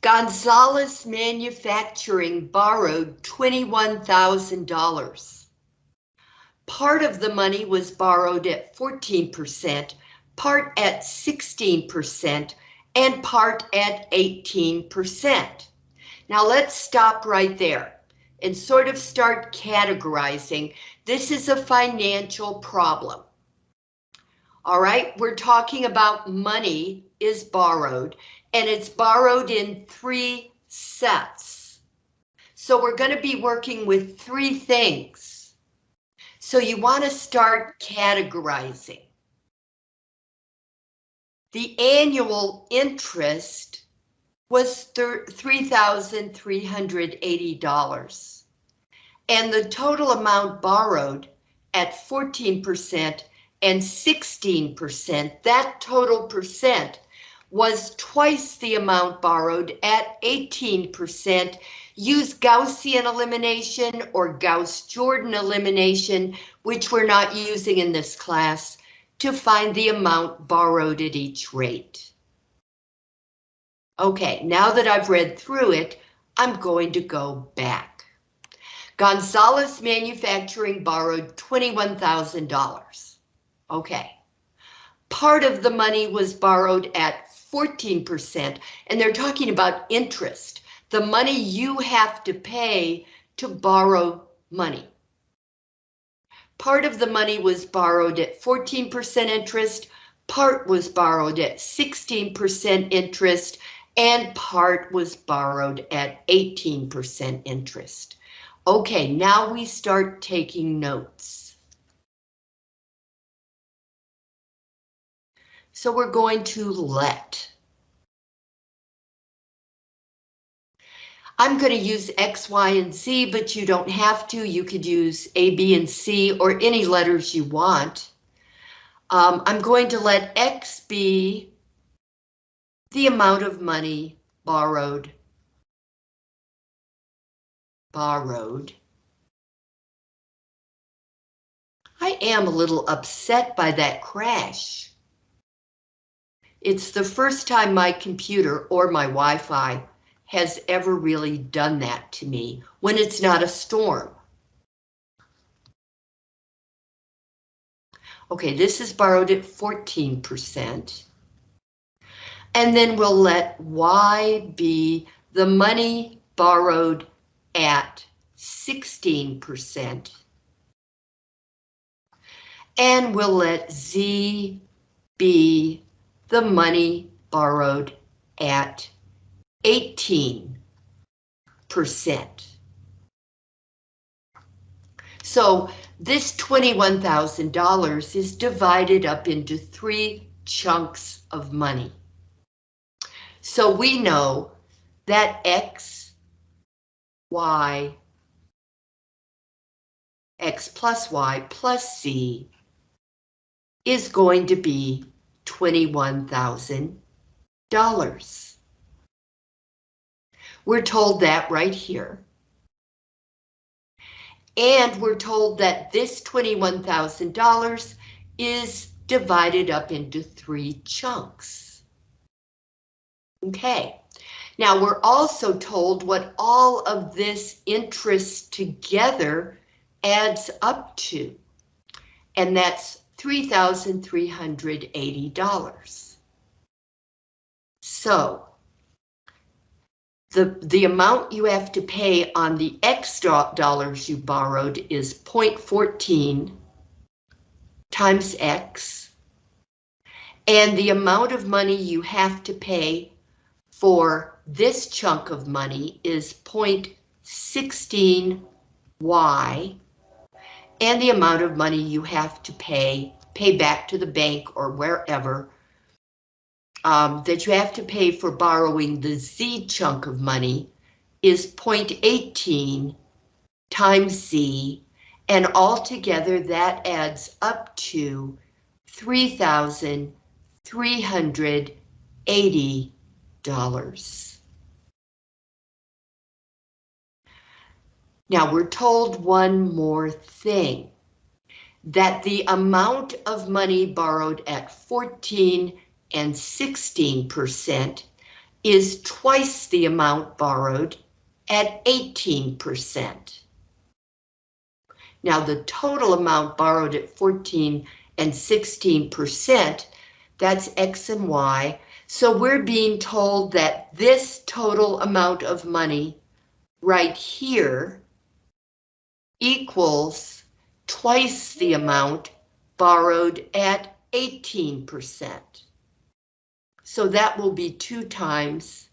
Gonzalez Manufacturing borrowed $21,000. Part of the money was borrowed at 14%, part at 16%, and part at 18%. Now let's stop right there and sort of start categorizing. This is a financial problem. All right, we're talking about money is borrowed and it's borrowed in three sets. So we're going to be working with three things. So you want to start categorizing. The annual interest was $3,380 and the total amount borrowed at 14% and 16%, that total percent was twice the amount borrowed at 18%. Use Gaussian elimination or Gauss-Jordan elimination, which we're not using in this class, to find the amount borrowed at each rate. Okay, now that I've read through it, I'm going to go back. Gonzalez Manufacturing borrowed $21,000. Okay. Part of the money was borrowed at 14%, and they're talking about interest, the money you have to pay to borrow money. Part of the money was borrowed at 14% interest, part was borrowed at 16% interest, and part was borrowed at 18% interest. Okay, now we start taking notes. So we're going to let. I'm going to use X, Y, and Z, but you don't have to. You could use A, B, and C or any letters you want. Um, I'm going to let X be the amount of money borrowed. Borrowed. I am a little upset by that crash. It's the first time my computer or my Wi-Fi has ever really done that to me when it's not a storm. Okay, this is borrowed at 14%. And then we'll let Y be the money borrowed at 16%. And we'll let Z be the money borrowed at 18%. So this $21,000 is divided up into three chunks of money. So we know that X, Y, X plus Y plus Z is going to be $21,000. We're told that right here. And we're told that this $21,000 is divided up into three chunks. Okay, now we're also told what all of this interest together adds up to, and that's $3,380. So the, the amount you have to pay on the X dollars you borrowed is 0.14 times X. And the amount of money you have to pay for this chunk of money is 0.16 Y and the amount of money you have to pay, pay back to the bank or wherever, um, that you have to pay for borrowing the Z chunk of money is 0.18 times Z, and altogether that adds up to $3,380. Now we're told one more thing, that the amount of money borrowed at 14 and 16% is twice the amount borrowed at 18%. Now the total amount borrowed at 14 and 16%, that's X and Y. So we're being told that this total amount of money right here equals twice the amount borrowed at 18%. So that will be two times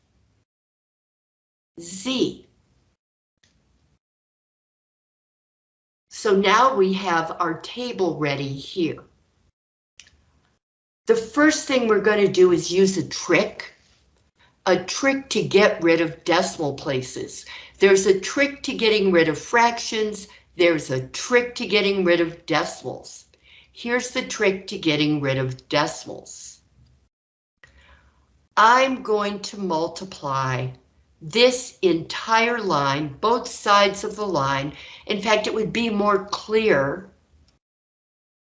Z. So now we have our table ready here. The first thing we're going to do is use a trick, a trick to get rid of decimal places. There's a trick to getting rid of fractions. There's a trick to getting rid of decimals. Here's the trick to getting rid of decimals. I'm going to multiply this entire line, both sides of the line. In fact, it would be more clear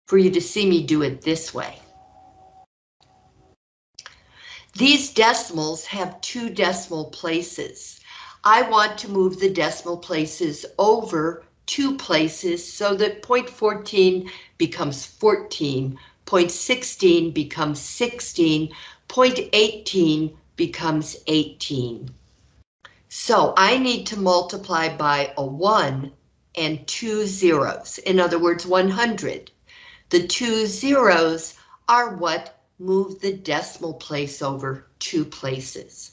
for you to see me do it this way. These decimals have two decimal places. I want to move the decimal places over two places so that 0.14 becomes 14, 0.16 becomes 16, 0.18 becomes 18. So I need to multiply by a 1 and two zeros, in other words 100. The two zeros are what move the decimal place over two places.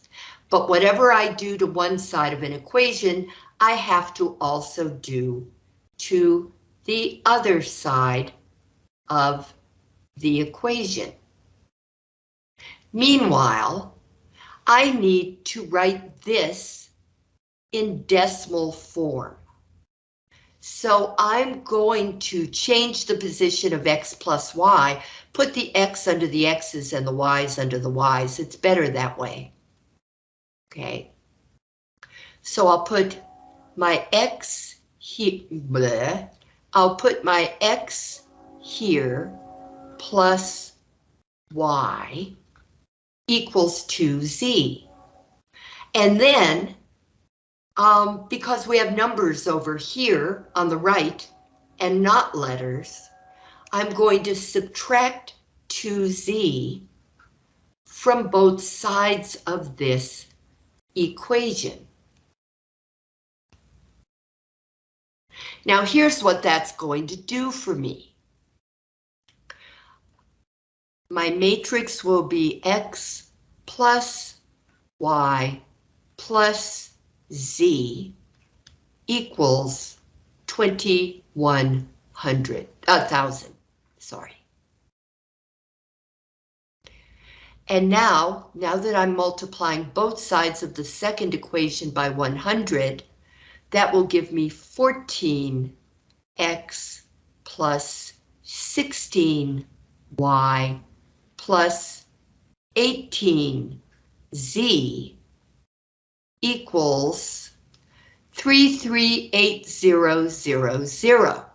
But whatever I do to one side of an equation, I have to also do to the other side of the equation. Meanwhile, I need to write this in decimal form. So I'm going to change the position of x plus y, put the x under the x's and the y's under the y's. It's better that way. Okay. So I'll put my x here, I'll put my x here plus y equals 2z. And then um, because we have numbers over here on the right and not letters, I'm going to subtract 2z from both sides of this equation. Now here's what that's going to do for me. My matrix will be x plus y plus Z equals 2100, a thousand, sorry. And now, now that I'm multiplying both sides of the second equation by 100, that will give me 14x plus 16y plus 18z equals 338000.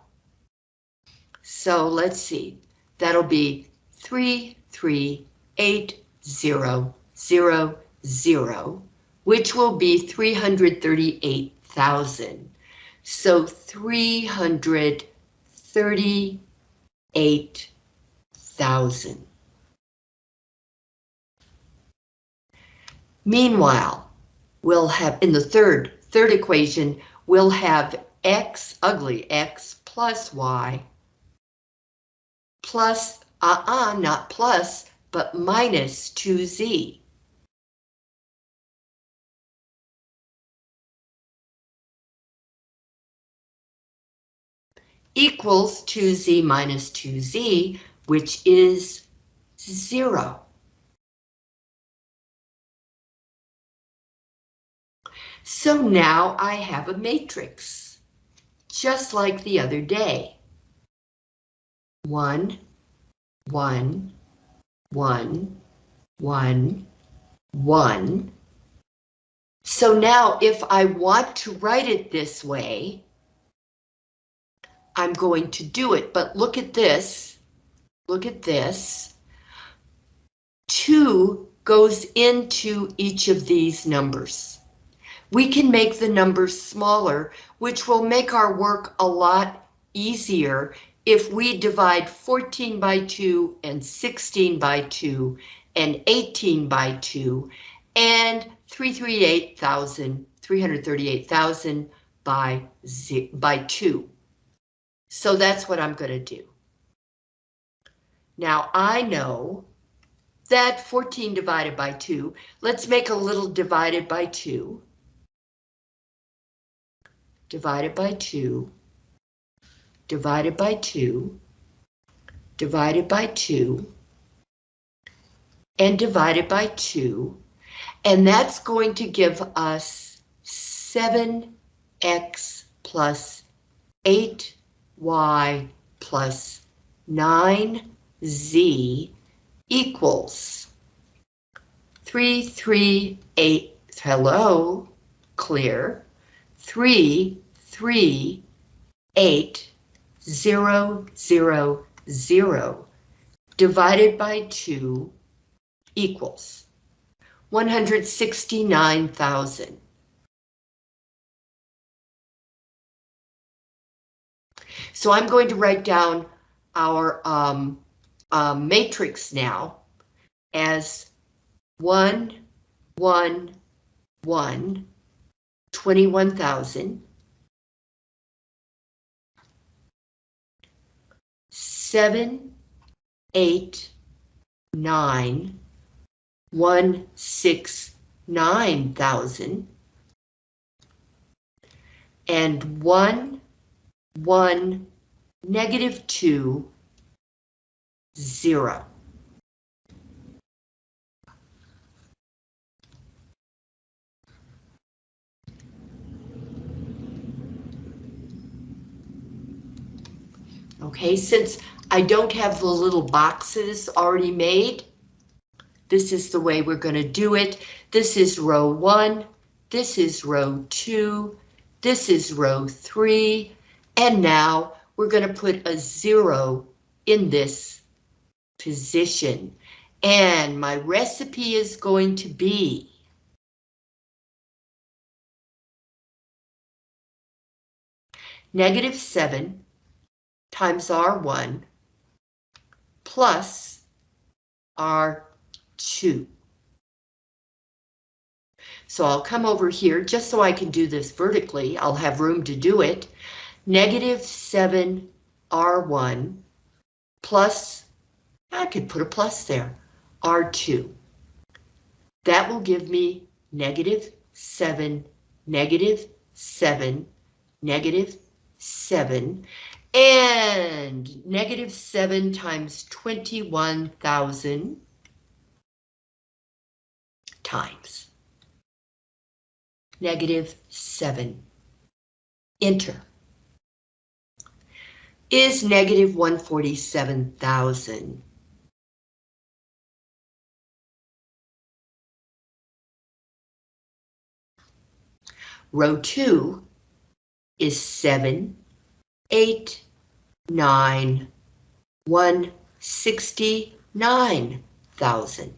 So let's see, that'll be 338000, which will be 338,000. So 338,000. Meanwhile, we'll have, in the third, third equation, we'll have x, ugly x plus y plus, uh-uh, not plus, but minus 2z. equals 2z minus 2z, which is 0. So now I have a matrix, just like the other day. One, one, one, one, one. So now if I want to write it this way, I'm going to do it, but look at this. Look at this. Two goes into each of these numbers. We can make the numbers smaller, which will make our work a lot easier if we divide 14 by 2 and 16 by 2 and 18 by 2 and 338,000, 338,000 by, by 2. So that's what I'm going to do. Now I know that 14 divided by 2, let's make a little divided by 2. Divided by 2. Divided by 2. Divided by 2. And divided by 2. And that's going to give us 7x plus 8y plus 9 Z equals 338, hello, clear, 3, 3, 8, 0, 0, 0 divided by 2 equals 169,000. So I'm going to write down our um, um, matrix now as 1, 1, 1, 21,000, 7, 8, 9, 1, 6, 9,000, and 1, 1, negative 2, zero. Okay, since I don't have the little boxes already made, this is the way we're going to do it. This is row one, this is row two, this is row three, and now we're going to put a zero in this position. And my recipe is going to be negative 7 times R1 plus R2. So I'll come over here just so I can do this vertically. I'll have room to do it. Negative 7 R1 plus I could put a plus there, R2. That will give me negative 7, negative 7, negative 7, and negative 7 times 21,000 times negative 7. Enter. Is negative 147,000 Row 2 is 7, 8, 9, 169,000.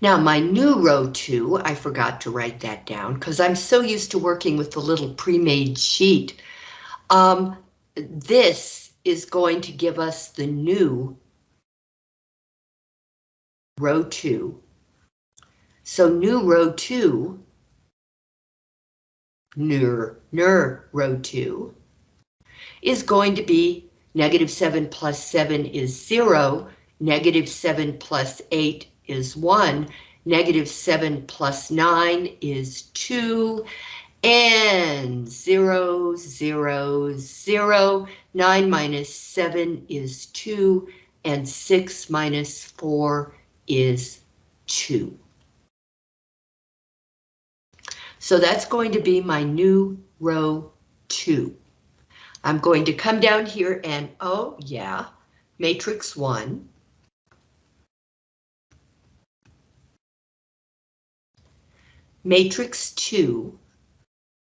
Now my new row 2, I forgot to write that down because I'm so used to working with the little pre-made sheet. Um, this is going to give us the new row 2. So new row 2, ner, ner row 2, is going to be negative 7 plus 7 is 0, negative 7 plus 8 is 1, negative 7 plus 9 is 2, and 0, 0, 0, 9 minus 7 is 2, and 6 minus 4 is 2. So that's going to be my new row 2. I'm going to come down here and, oh yeah, matrix 1. Matrix 2.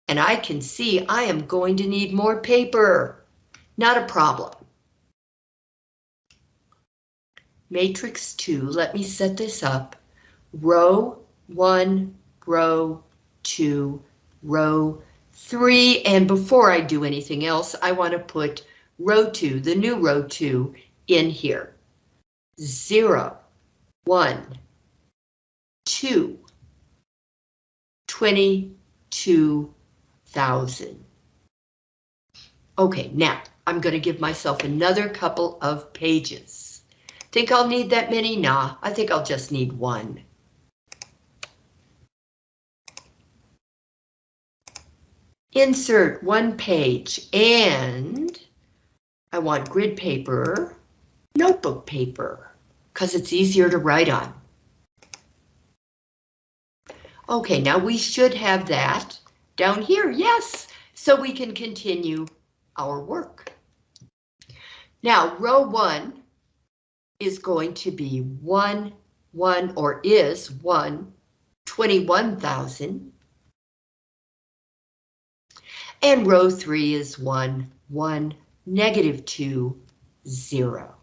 And I can see I am going to need more paper. Not a problem. Matrix 2, let me set this up. Row 1, row 2, row 3, and before I do anything else, I want to put row 2, the new row 2, in here. 0, 1, 2, 22,000. Okay, now I'm going to give myself another couple of pages. Think I'll need that many? Nah, I think I'll just need one. Insert one page and I want grid paper, notebook paper, because it's easier to write on. Okay, now we should have that down here, yes, so we can continue our work. Now, row one is going to be one, one, or is one, 21,000. And row three is one, one, negative two, zero.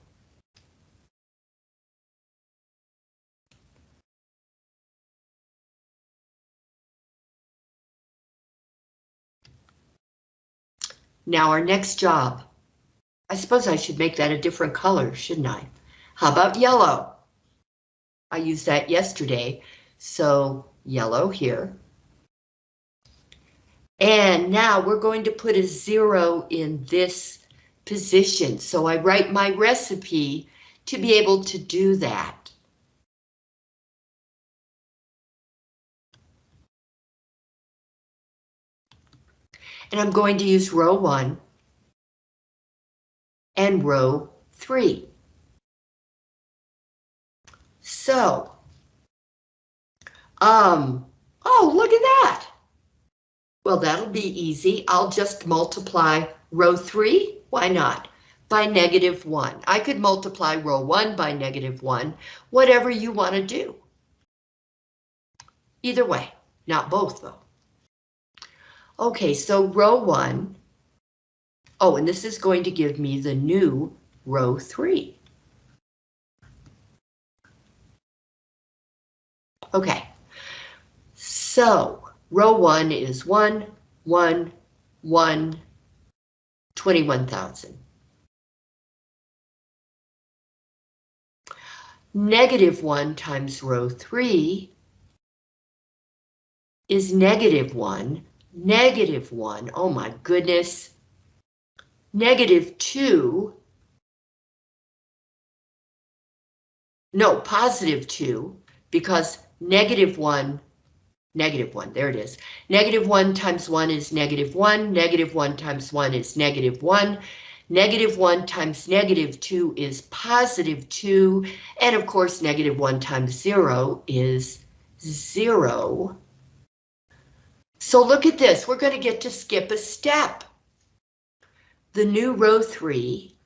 Now our next job. I suppose I should make that a different color, shouldn't I? How about yellow? I used that yesterday, so yellow here. And now we're going to put a zero in this position. So I write my recipe to be able to do that. and I'm going to use row one and row three. So, um, oh, look at that. Well, that'll be easy. I'll just multiply row three, why not, by negative one. I could multiply row one by negative one, whatever you want to do. Either way, not both though. Okay, so row one. Oh, and this is going to give me the new row three. Okay, so row one is one, one, one, 21,000. Negative one times row three is negative one, negative 1, oh my goodness, negative 2, no, positive 2, because negative 1, negative 1, there it is. Negative 1 times 1 is negative 1, negative 1 times 1 is negative 1, negative 1 times negative 2 is positive 2, and of course negative 1 times 0 is 0. So look at this, we're going to get to skip a step. The new row three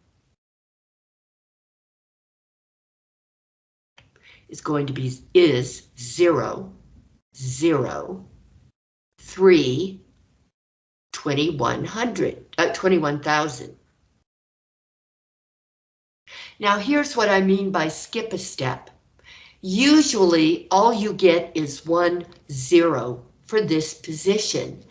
is going to be is zero, zero, three, 2100, uh, 21,000. Now here's what I mean by skip a step. Usually all you get is one zero for this position.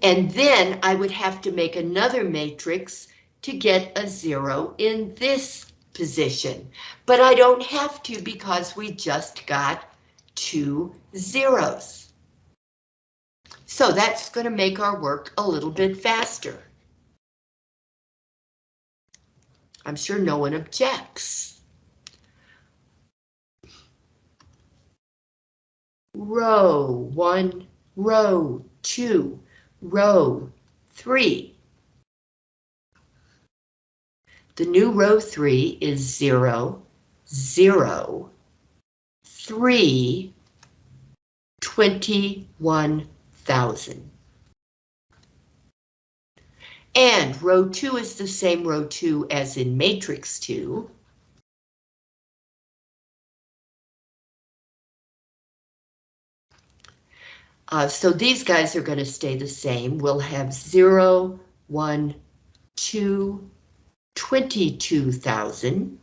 And then I would have to make another matrix to get a zero in this position. But I don't have to because we just got two zeros. So that's going to make our work a little bit faster. I'm sure no one objects. Row one, row two, row three. The new row three is zero, zero, three, 21,000. And row two is the same row two as in matrix two. Uh, so these guys are going to stay the same. We'll have 0, 1, 2, 22,000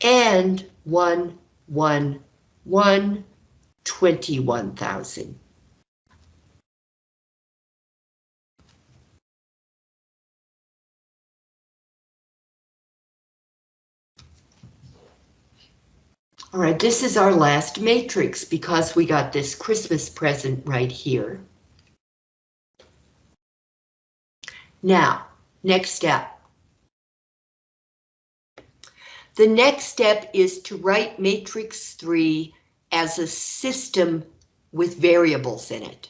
and 1, 1, 1, 21,000. All right, this is our last matrix because we got this Christmas present right here. Now, next step. The next step is to write matrix 3 as a system with variables in it.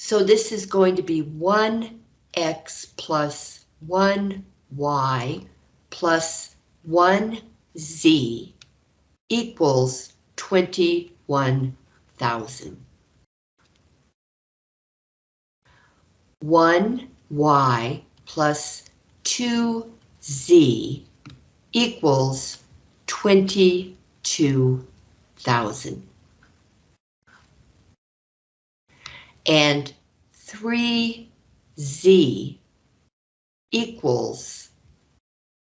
So this is going to be 1x plus 1y plus 1z equals 21,000. 1y plus 2z equals 22,000. And 3z equals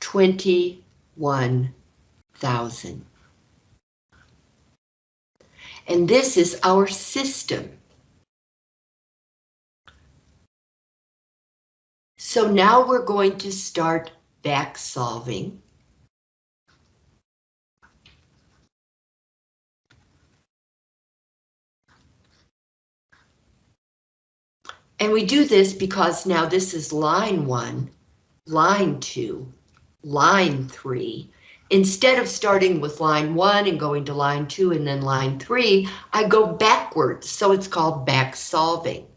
21,000. And this is our system. So now we're going to start back solving. And we do this because now this is line one, line two, line three. Instead of starting with line one and going to line two and then line three, I go backwards, so it's called back solving.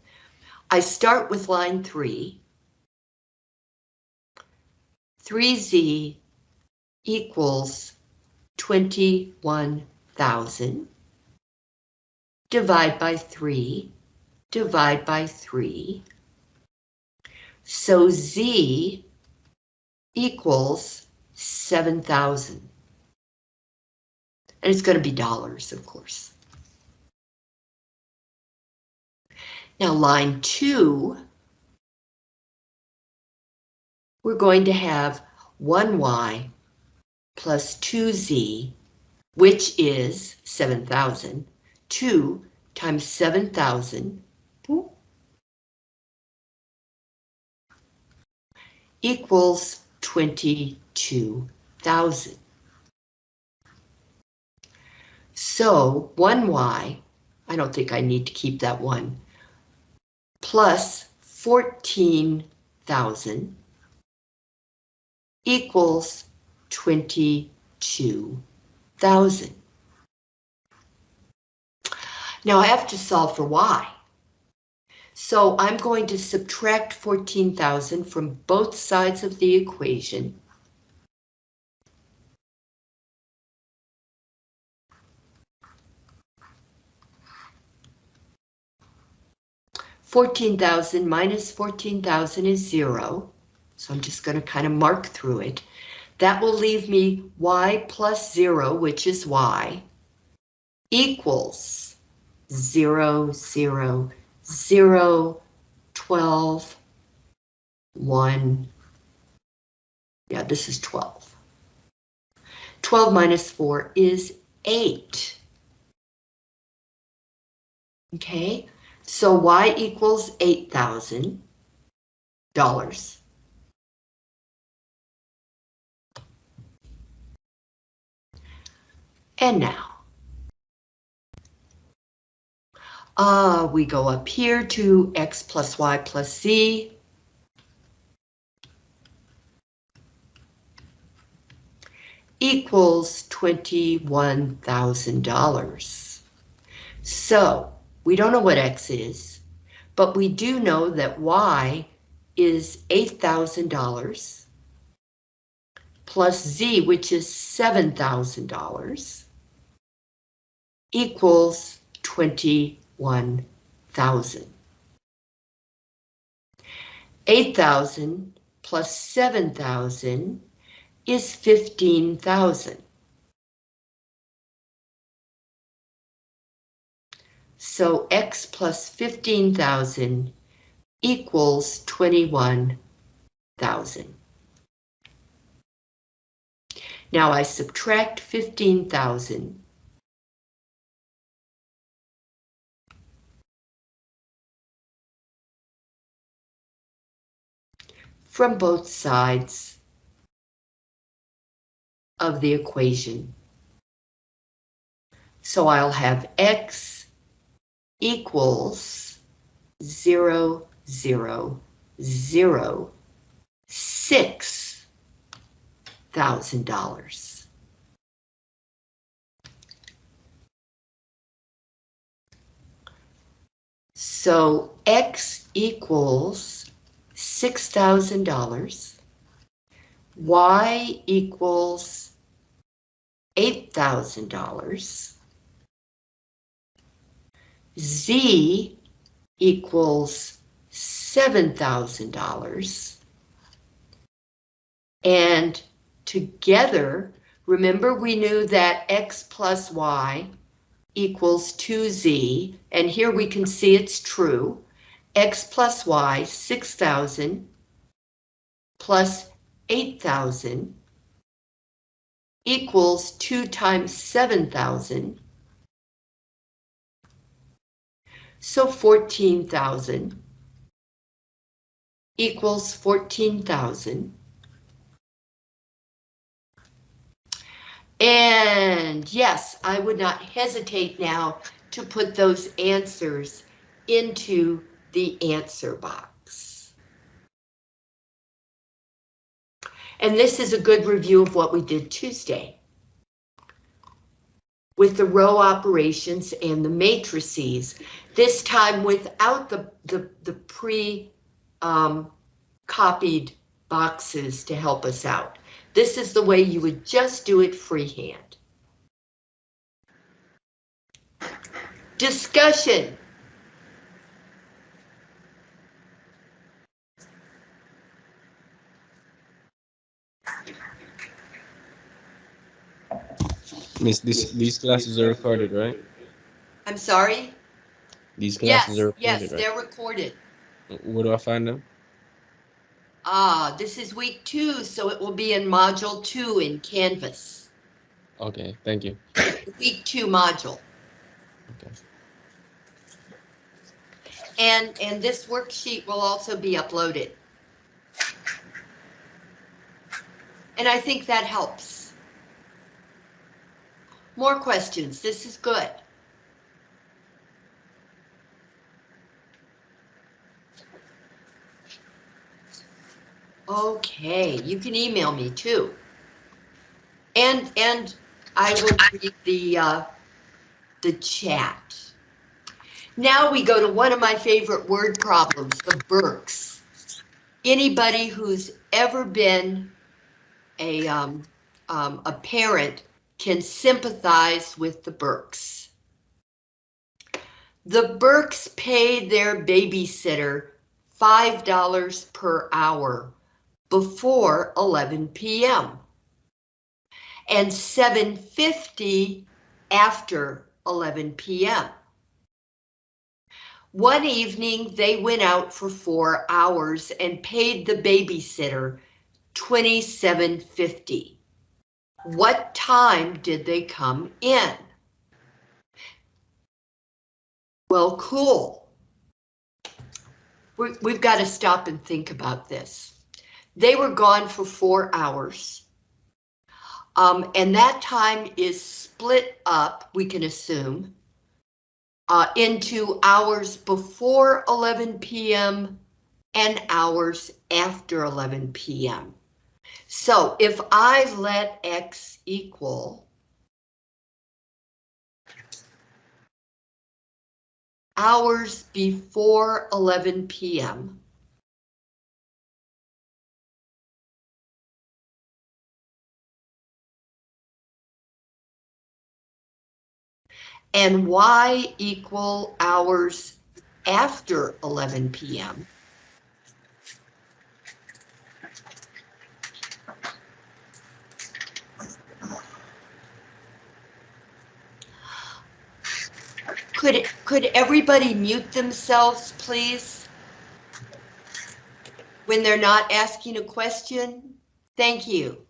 I start with line three. 3z equals 21,000. Divide by 3 divide by 3. So Z equals 7,000. And it's going to be dollars, of course. Now line 2, we're going to have 1y plus 2z, which is 7,000, 2 times 7,000 equals 22,000. So 1y, I don't think I need to keep that one, plus 14,000 equals 22,000. Now I have to solve for y. So I'm going to subtract 14,000 from both sides of the equation. Fourteen thousand minus fourteen thousand is zero, so I'm just going to kind of mark through it. That will leave me y plus zero, which is y, equals zero, zero, 0, 12, 1. Yeah, this is 12. 12 minus 4 is 8. Okay, so y equals $8,000. And now, Uh, we go up here to x plus y plus z. equals $21,000. So we don't know what X is, but we do know that Y is $8,000 plus Z, which is $7,000 equals 20 1,000. 8,000 plus 7,000 is 15,000. So X plus 15,000 equals 21,000. Now I subtract 15,000 From both sides of the equation. So I'll have X equals 0, 0, 0, zero, zero, zero, six thousand dollars. So X equals six thousand dollars. Y equals eight thousand dollars. Z equals $7,000. And together, remember we knew that X plus Y equals 2Z, and here we can see it's true. X plus Y, 6,000 plus 8,000 equals 2 times 7,000 So 14,000 equals 14,000. And yes, I would not hesitate now to put those answers into the answer box. And this is a good review of what we did Tuesday with the row operations and the matrices, this time without the, the, the pre um, copied boxes to help us out. This is the way you would just do it freehand. Discussion. Miss, this, these classes are recorded, right? I'm sorry? These Yes, classes are recorded, yes, right? they're recorded. Where do I find them? Ah, this is week two, so it will be in module two in Canvas. Okay, thank you. Week two module. Okay. And, and this worksheet will also be uploaded. And I think that helps. More questions, this is good. Okay, you can email me too. And, and I will read the, uh, the chat. Now we go to one of my favorite word problems, the Burks. Anybody who's ever been a, um, um, a parent can sympathize with the Burks. The Burks paid their babysitter $5 per hour before 11 p.m. and 7.50 after 11 p.m. One evening, they went out for four hours and paid the babysitter $27.50. What time did they come in? Well, cool. we we've got to stop and think about this. They were gone for four hours. Um, and that time is split up, we can assume, uh, into hours before 11 p.m. and hours after 11 p.m. So if I let X equal hours before 11 p.m. and Y equal hours after 11 p.m. Could, could everybody mute themselves, please? when they're not asking a question? Thank you.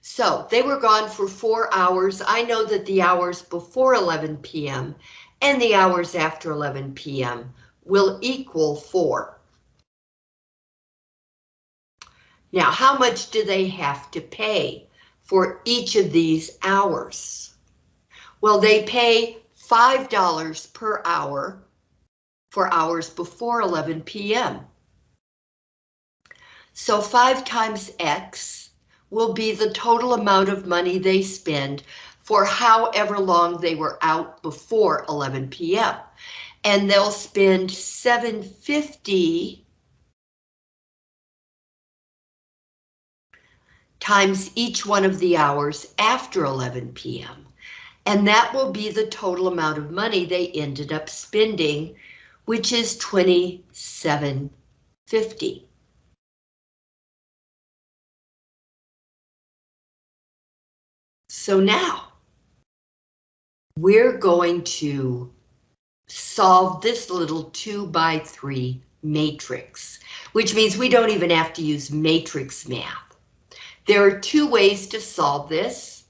So they were gone for four hours. I know that the hours before 11 p.m. and the hours after 11 p.m. will equal four. Now, how much do they have to pay for each of these hours? Well, they pay $5 per hour for hours before 11 p.m. So 5 times X will be the total amount of money they spend for however long they were out before 11 p.m. And they'll spend 750 times each one of the hours after 11 p.m. And that will be the total amount of money they ended up spending, which is 2750. So now we're going to solve this little two by three matrix, which means we don't even have to use matrix math. There are two ways to solve this.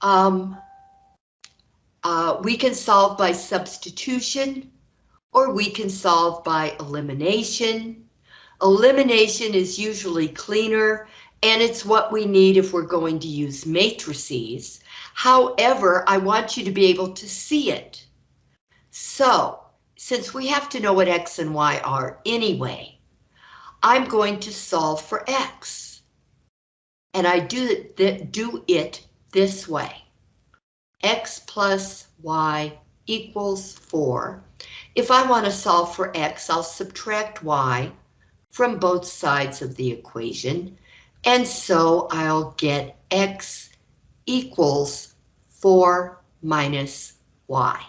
Um, uh, we can solve by substitution, or we can solve by elimination. Elimination is usually cleaner, and it's what we need if we're going to use matrices. However, I want you to be able to see it. So, since we have to know what X and Y are anyway, I'm going to solve for X. And I do, do it this way. X plus Y equals 4. If I want to solve for X, I'll subtract Y from both sides of the equation. And so I'll get X equals 4 minus Y.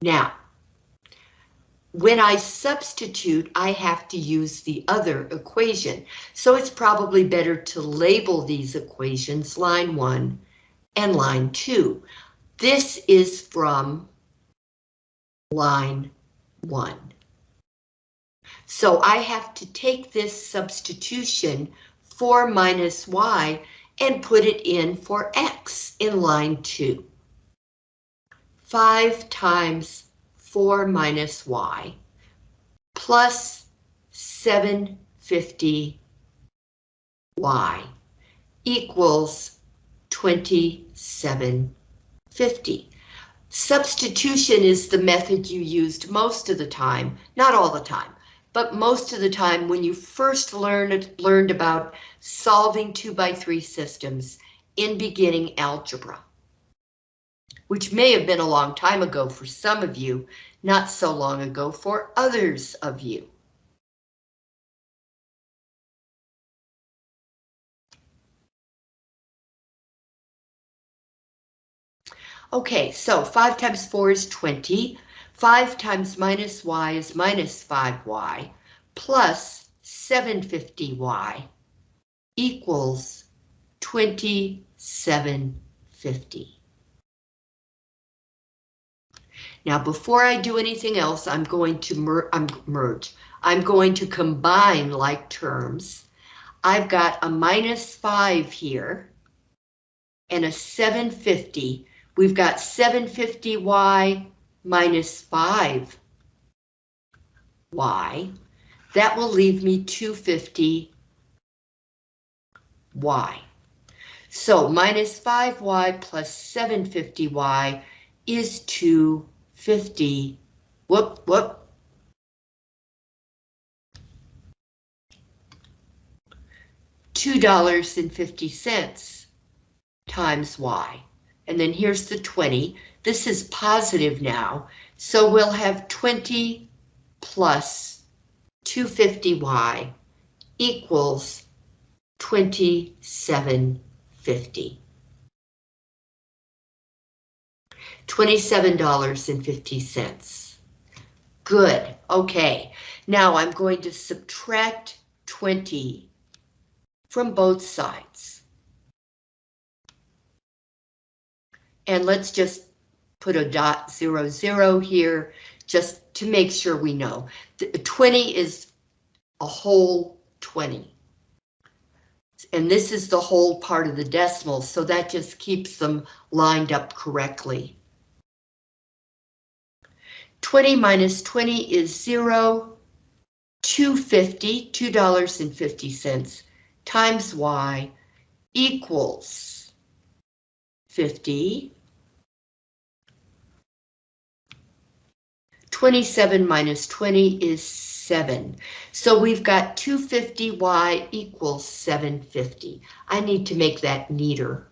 Now, when I substitute, I have to use the other equation. So it's probably better to label these equations line 1 and line 2. This is from line 1. So I have to take this substitution 4 minus y and put it in for x in line 2. 5 times 4 minus y plus 750 y equals 2750. Substitution is the method you used most of the time, not all the time, but most of the time when you first learned, learned about solving 2 by 3 systems in beginning algebra which may have been a long time ago for some of you, not so long ago for others of you. Okay, so 5 times 4 is 20. 5 times minus y is minus 5y, plus 750y equals 2750. Now, before I do anything else, I'm going to mer I'm merge. I'm going to combine like terms. I've got a minus 5 here and a 750. We've got 750y minus 5y. That will leave me 250y. So minus 5y plus 750y is 2 50, whoop, whoop. Two dollars and fifty cents times Y. And then here's the 20. This is positive now, so we'll have 20 plus 250Y equals 2750. $27.50. Good, okay. Now I'm going to subtract 20 from both sides. And let's just put a dot zero zero here, just to make sure we know. The 20 is a whole 20. And this is the whole part of the decimal, so that just keeps them lined up correctly. 20 minus 20 is zero. 250, $2.50 times y equals 50. 27 minus 20 is 7. So we've got 250y equals 750. I need to make that neater.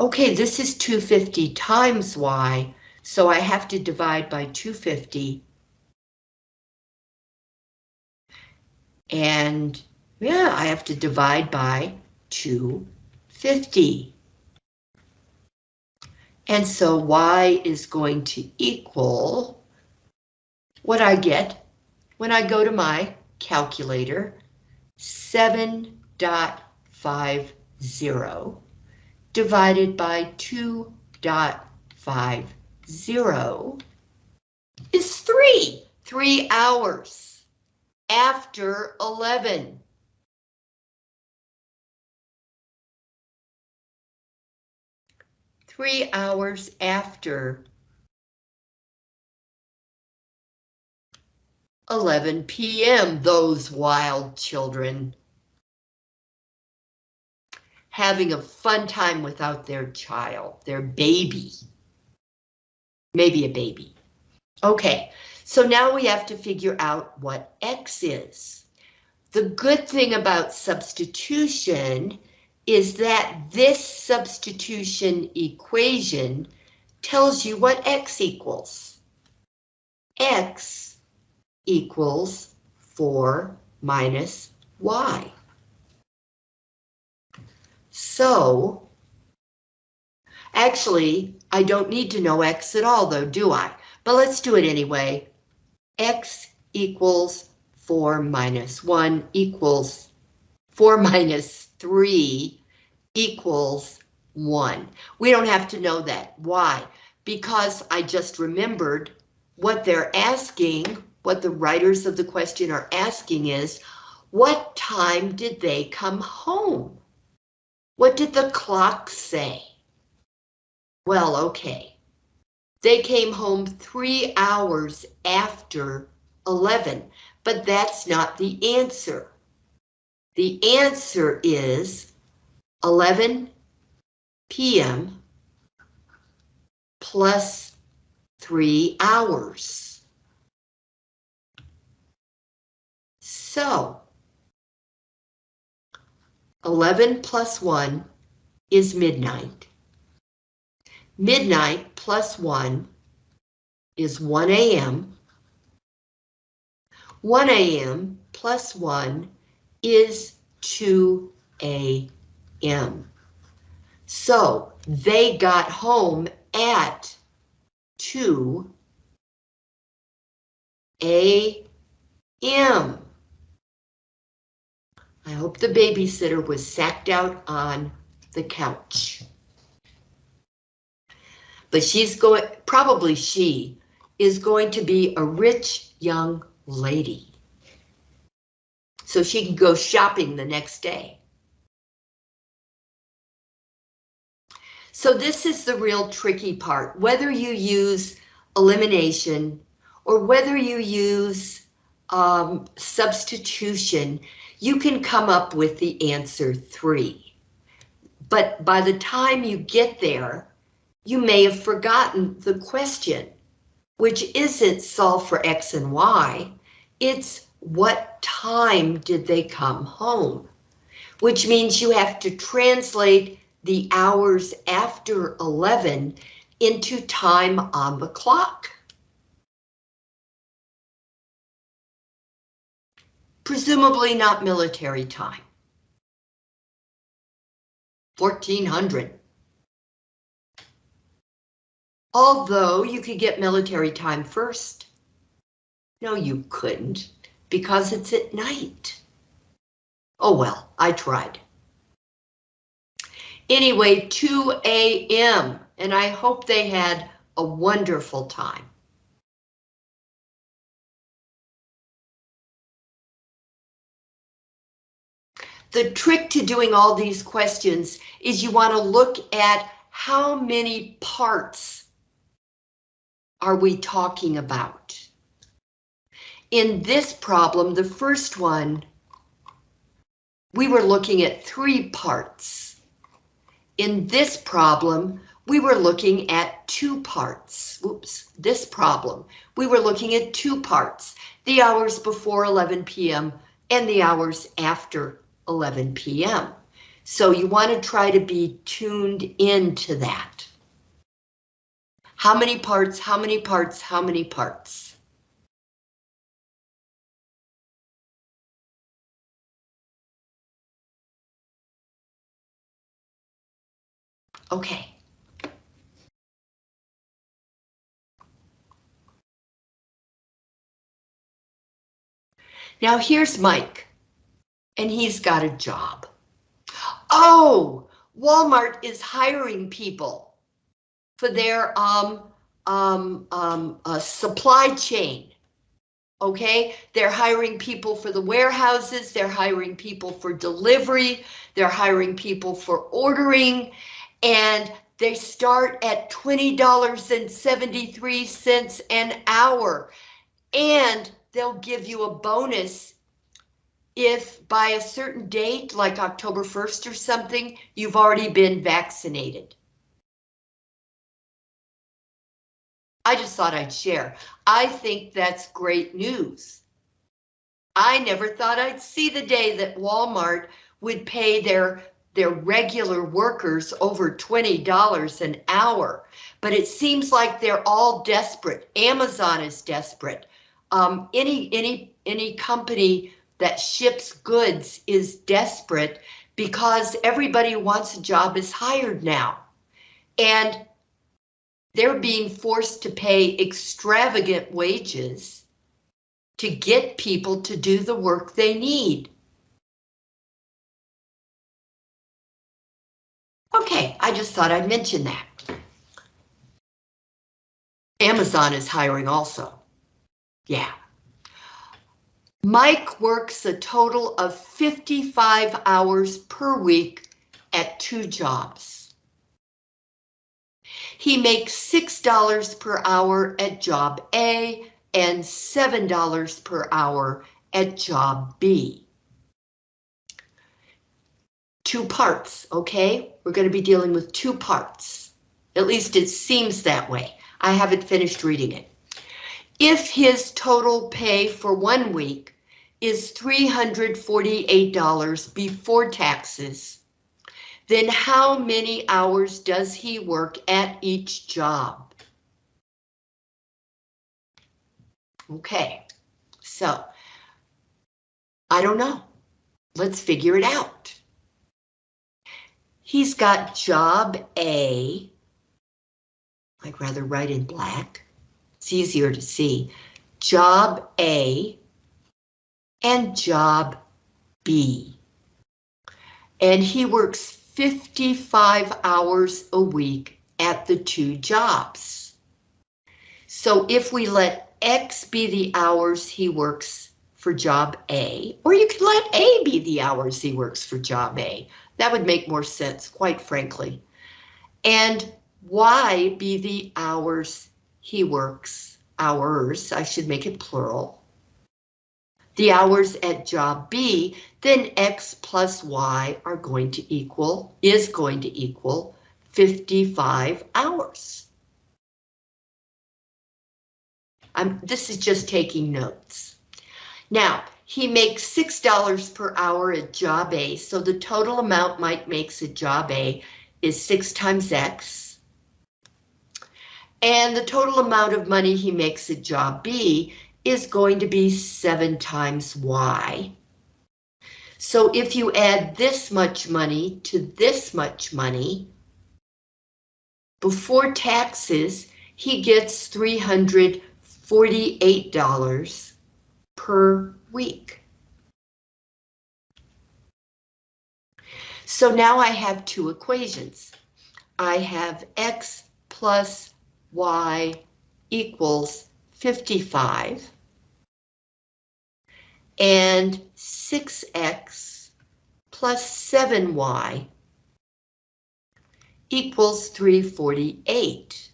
Okay, this is 250 times y, so I have to divide by 250. And yeah, I have to divide by 250. And so y is going to equal what I get when I go to my calculator, 7.50 divided by 2.50 is 3, 3 hours after 11. Three hours after 11 p.m., those wild children having a fun time without their child, their baby. Maybe a baby. Okay, so now we have to figure out what X is. The good thing about substitution is that this substitution equation tells you what X equals. X equals 4 minus Y. So, actually, I don't need to know X at all though, do I? But let's do it anyway. X equals 4 minus 1 equals 4 minus 3 equals 1. We don't have to know that. Why? Because I just remembered what they're asking, what the writers of the question are asking is, what time did they come home? What did the clock say? Well, okay. They came home three hours after 11, but that's not the answer. The answer is 11 p.m. plus three hours. So 11 plus 1 is midnight. Midnight plus 1 is 1 a.m. 1 a.m. plus 1 is 2 a.m. So they got home at 2 a.m. I hope the babysitter was sacked out on the couch. But she's going, probably she, is going to be a rich young lady. So she can go shopping the next day. So this is the real tricky part, whether you use elimination or whether you use um, substitution, you can come up with the answer three. But by the time you get there, you may have forgotten the question, which isn't solve for X and Y, it's what time did they come home? Which means you have to translate the hours after 11 into time on the clock. Presumably not military time. 1400. Although you could get military time first. No, you couldn't, because it's at night. Oh well, I tried. Anyway, 2 a.m. and I hope they had a wonderful time. The trick to doing all these questions is you want to look at how many parts are we talking about. In this problem, the first one, we were looking at three parts. In this problem, we were looking at two parts. Oops, this problem, we were looking at two parts, the hours before 11 p.m. and the hours after 11 p.m. So you want to try to be tuned into that. How many parts, how many parts, how many parts? Okay. Now here's Mike, and he's got a job. Oh, Walmart is hiring people for their um, um, um, uh, supply chain. Okay, they're hiring people for the warehouses, they're hiring people for delivery, they're hiring people for ordering, and they start at $20.73 an hour. And they'll give you a bonus if by a certain date, like October 1st or something, you've already been vaccinated. I just thought I'd share. I think that's great news. I never thought I'd see the day that Walmart would pay their their regular workers over $20 an hour, but it seems like they're all desperate. Amazon is desperate. Um, any any any company that ships goods is desperate because everybody who wants a job is hired now. And they're being forced to pay extravagant wages to get people to do the work they need. Okay, I just thought I'd mention that. Amazon is hiring also. Yeah. Mike works a total of 55 hours per week at two jobs. He makes $6 per hour at job A and $7 per hour at job B. Two parts, okay? We're going to be dealing with two parts. At least it seems that way. I haven't finished reading it. If his total pay for one week is $348 before taxes, then how many hours does he work at each job? Okay, so I don't know. Let's figure it out. He's got job A. I'd rather write in black. It's easier to see. Job A and job B. And he works 55 hours a week at the two jobs. So if we let X be the hours he works for job A, or you could let A be the hours he works for job A. That would make more sense, quite frankly. And Y be the hours he works, hours, I should make it plural. The hours at job B, then X plus Y are going to equal, is going to equal 55 hours. I'm, this is just taking notes. Now, he makes $6 per hour at job A, so the total amount Mike makes at job A is 6 times X. And the total amount of money he makes at job B is going to be 7 times Y. So if you add this much money to this much money, before taxes, he gets 348 $48 per week. So now I have two equations. I have X plus Y equals 55 and 6X plus 7Y equals 348.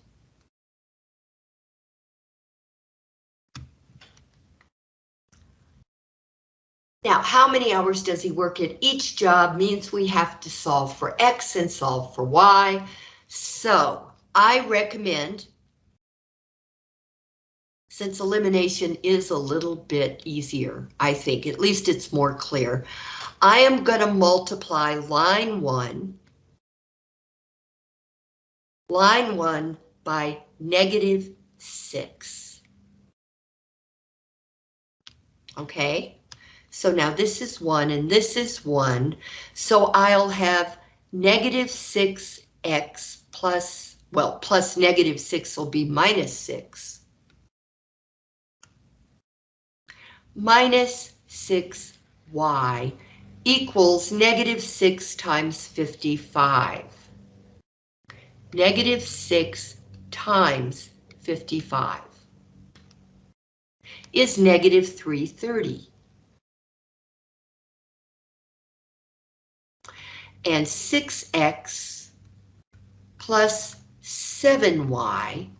Now, how many hours does he work at each job means we have to solve for X and solve for Y. So I recommend, since elimination is a little bit easier, I think, at least it's more clear, I am going to multiply line one, line one by negative six. Okay? So now this is 1 and this is 1. So I'll have negative 6x plus, well, plus negative 6 will be minus 6. Minus 6y equals negative 6 times 55. Negative 6 times 55 is negative 330. and 6x plus 7y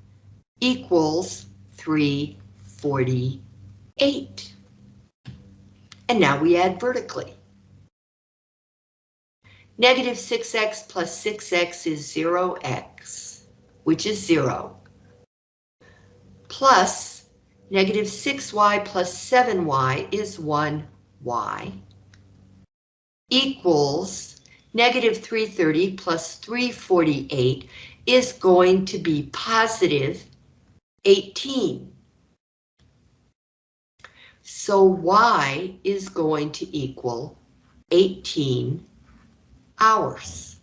equals 348. And now we add vertically. Negative 6x plus 6x is 0x, which is 0, plus negative 6y plus 7y is 1y, equals negative 330 plus 348 is going to be positive 18. So Y is going to equal 18 hours.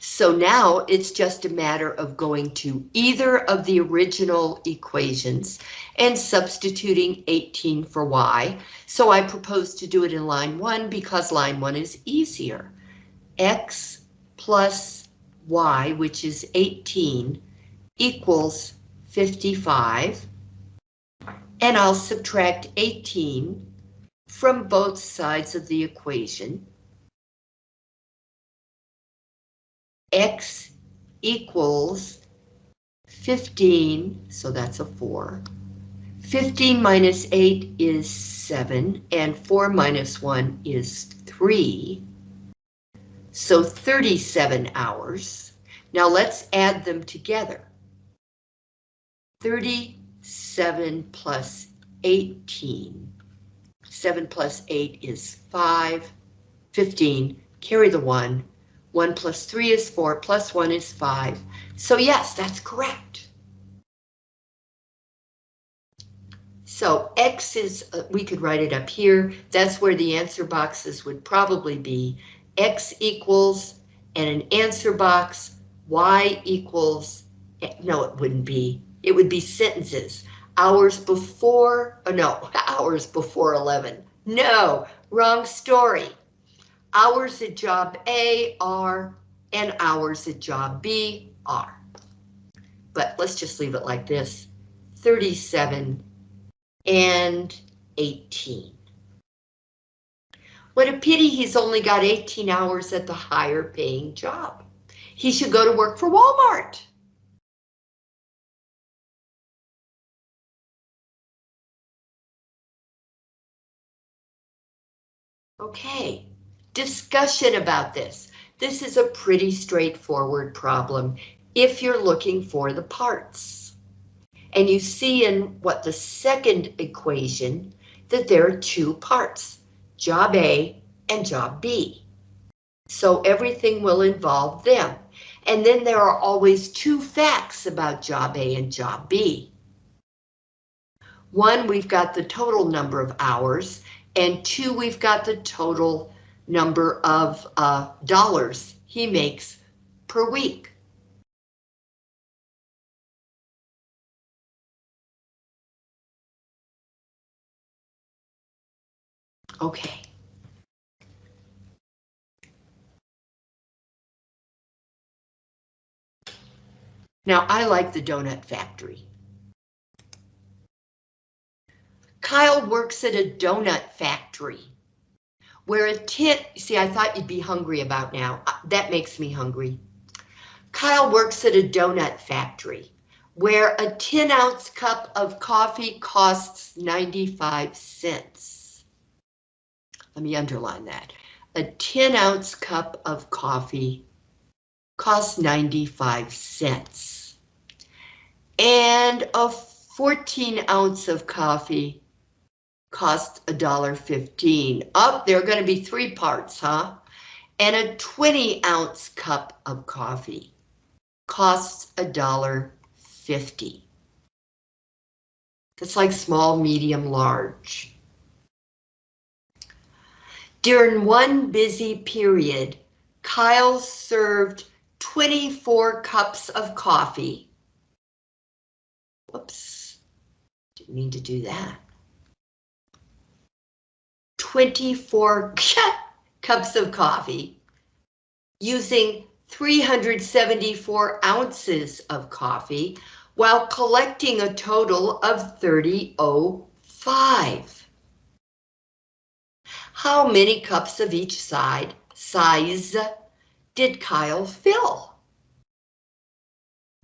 So now it's just a matter of going to either of the original equations and substituting 18 for y. So I propose to do it in line 1 because line 1 is easier. x plus y, which is 18, equals 55. And I'll subtract 18 from both sides of the equation. x equals 15, so that's a 4. 15 minus 8 is 7, and 4 minus 1 is 3. So 37 hours. Now let's add them together. 37 plus 18. 7 plus 8 is 5. 15, carry the 1, 1 plus 3 is 4, plus 1 is 5. So yes, that's correct. So X is, uh, we could write it up here. That's where the answer boxes would probably be. X equals, and an answer box, Y equals, no, it wouldn't be. It would be sentences. Hours before, oh no, hours before 11. No, wrong story hours at job A are, and hours at job B are. But let's just leave it like this, 37 and 18. What a pity he's only got 18 hours at the higher paying job. He should go to work for Walmart. Okay, discussion about this. This is a pretty straightforward problem if you're looking for the parts. And you see in what the second equation that there are two parts, job A and job B. So everything will involve them. And then there are always two facts about job A and job B. One, we've got the total number of hours, and two, we've got the total number of uh, dollars he makes per week. Okay. Now, I like the donut factory. Kyle works at a donut factory where a tin, see, I thought you'd be hungry about now. Uh, That makes me hungry. Kyle works at a donut factory where a 10 ounce cup of coffee costs 95 cents. Let me underline that. A 10 ounce cup of coffee costs 95 cents. And a 14 ounce of coffee costs $1.15. Up, there are going to be three parts, huh? And a 20 ounce cup of coffee costs $1.50. That's like small, medium, large. During one busy period, Kyle served 24 cups of coffee. Whoops, didn't mean to do that. 24 cups of coffee using 374 ounces of coffee while collecting a total of 3005. How many cups of each side size did Kyle fill?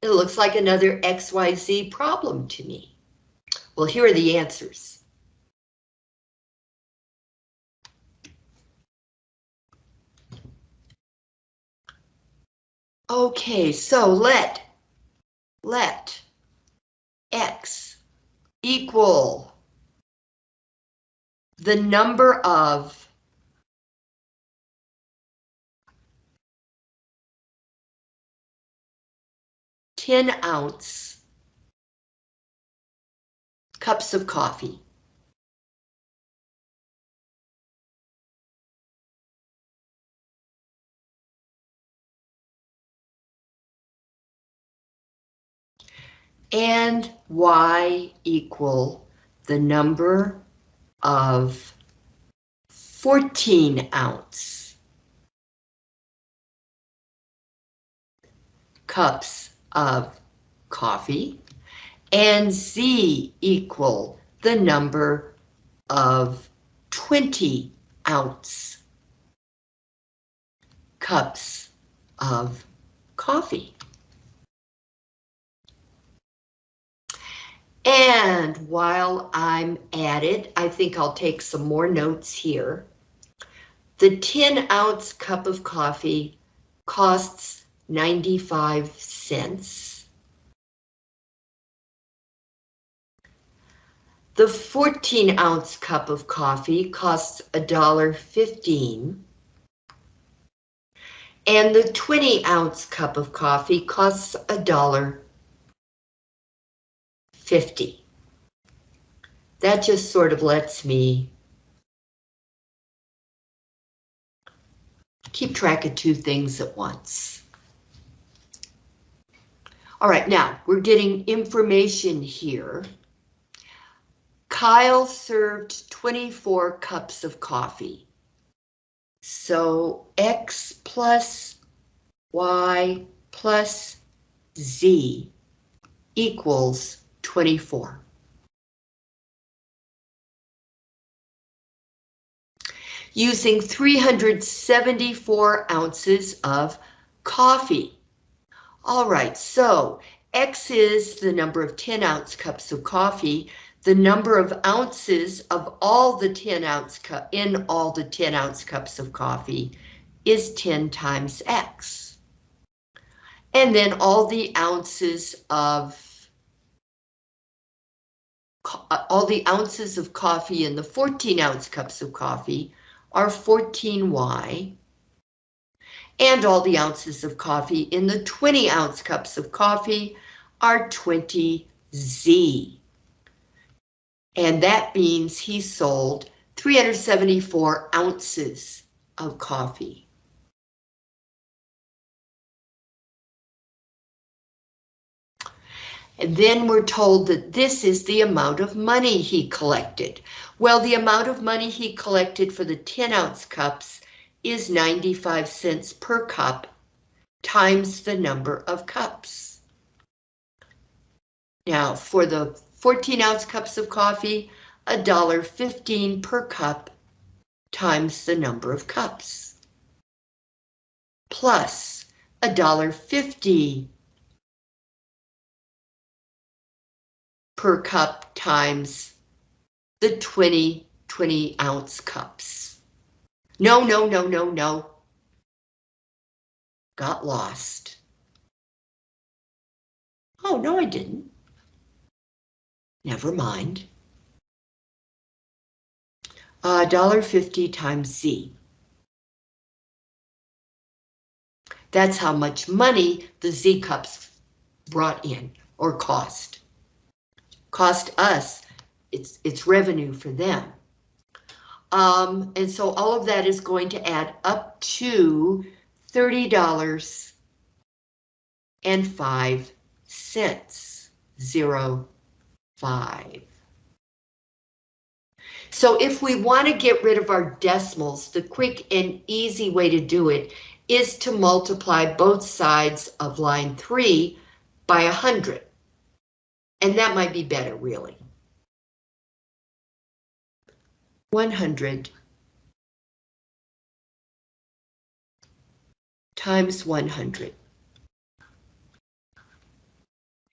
It looks like another XYZ problem to me. Well, here are the answers. Okay, so let, let X equal the number of ten ounce cups of coffee. And Y equal the number of 14 ounce cups of coffee and Z equal the number of 20 ounce cups of coffee. And while I'm at it, I think I'll take some more notes here. The 10 ounce cup of coffee costs 95 cents. The 14 ounce cup of coffee costs $1.15. And the 20 ounce cup of coffee costs $1.50. 50. That just sort of lets me keep track of two things at once. All right, now we're getting information here. Kyle served 24 cups of coffee. So X plus Y plus Z equals 24. Using 374 ounces of coffee. All right, so X is the number of 10 ounce cups of coffee. The number of ounces of all the 10 ounce cup in all the 10 ounce cups of coffee is 10 times X. And then all the ounces of Uh, all the ounces of coffee in the 14 ounce cups of coffee are 14Y. And all the ounces of coffee in the 20 ounce cups of coffee are 20Z. And that means he sold 374 ounces of coffee. And then we're told that this is the amount of money he collected. Well, the amount of money he collected for the 10 ounce cups is 95 cents per cup times the number of cups. Now for the 14 ounce cups of coffee, $1.15 per cup times the number of cups. Plus $1.50 per cup times the 20 20 ounce cups. No, no, no, no, no. Got lost. Oh, no, I didn't. Never mind. Uh, $1.50 times Z. That's how much money the Z cups brought in or cost. Cost us, it's, it's revenue for them. Um, and so all of that is going to add up to $30 and five cents, zero, five. So if we want to get rid of our decimals, the quick and easy way to do it is to multiply both sides of line 3 by 100. And that might be better, really. 100 times 100.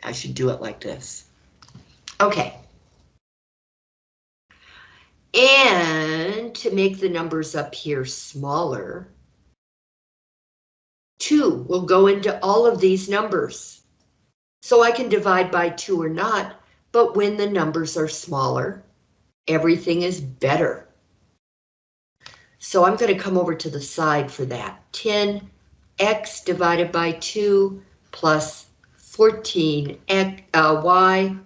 I should do it like this. Okay. And to make the numbers up here smaller, 2 will go into all of these numbers. So I can divide by 2 or not, but when the numbers are smaller, everything is better. So I'm going to come over to the side for that. 10x divided by 2 plus 14 uh, y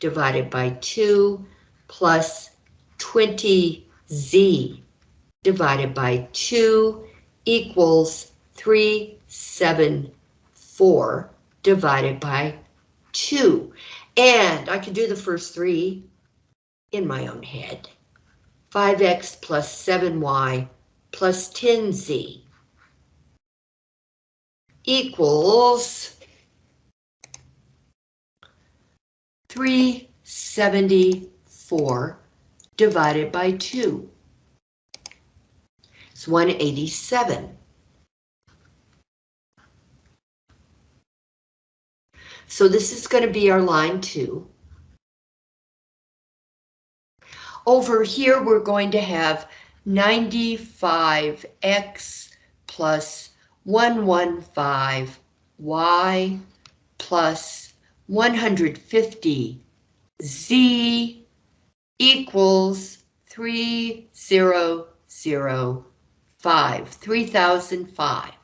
divided by 2 plus 20z divided by 2 equals 374 divided by 2. And I can do the first three in my own head. 5x plus 7y plus 10z equals 374 divided by 2. It's 187. So this is going to be our line 2. Over here, we're going to have 95x plus 115y plus 150z equals 3005, 3005.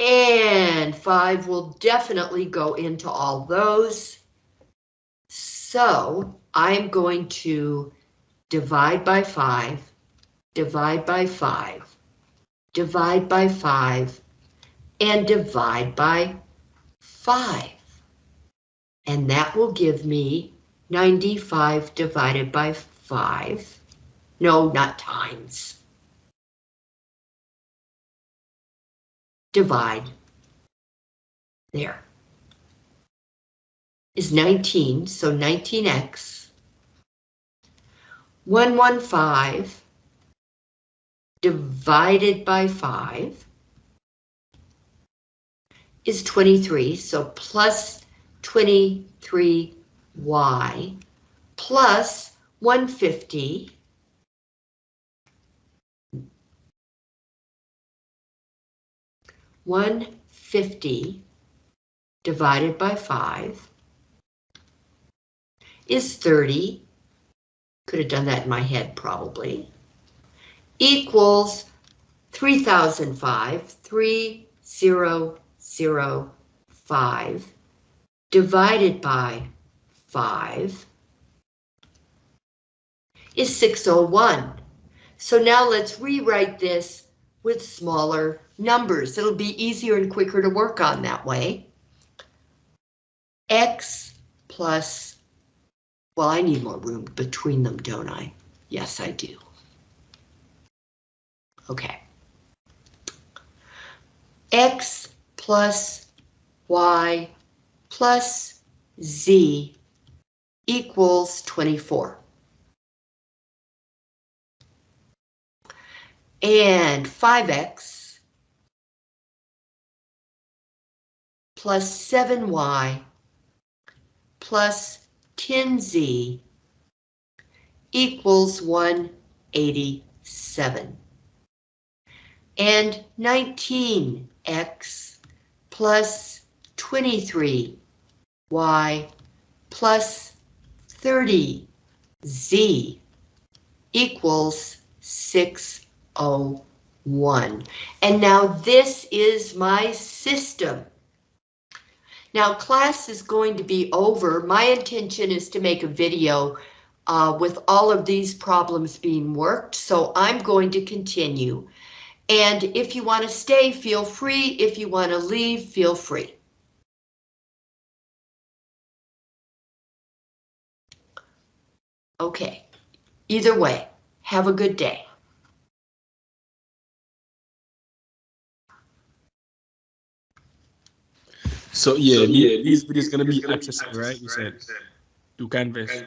And 5 will definitely go into all those. So I'm going to divide by 5, divide by 5, divide by 5, and divide by 5. And that will give me 95 divided by 5. No, not times. Divide. There is 19, so 19x. 115 divided by 5 is 23, so plus 23y plus 150 150 divided by 5 is 30. Could have done that in my head probably. Equals 3005, 3005 divided by 5 is 601. So now let's rewrite this with smaller numbers. It'll be easier and quicker to work on that way. x plus, well, I need more room between them, don't I? Yes, I do. Okay. x plus y plus z equals 24. And 5x plus 7y plus 10z equals 187. And 19x plus 23y plus 30z equals 601. And now this is my system. Now class is going to be over. My intention is to make a video uh, with all of these problems being worked, so I'm going to continue. And if you want to stay, feel free. If you want to leave, feel free. Okay, either way, have a good day. So yeah, So, yeah, these these videos gonna be accessible, accessible, right? You said to Canvas.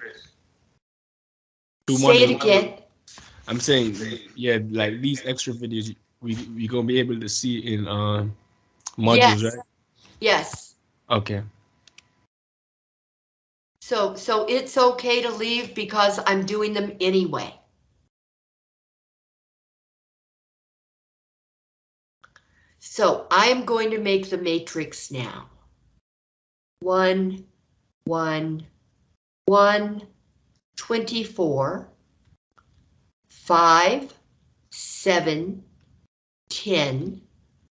To Say it again. I'm saying, yeah, like these extra videos, we we gonna be able to see in uh, modules, Yes. right? Yes, Okay. so, so it's okay to leave because I'm doing them anyway. So I'm going to make the matrix now. 1, 1, 1, 24, 5, 7, 10,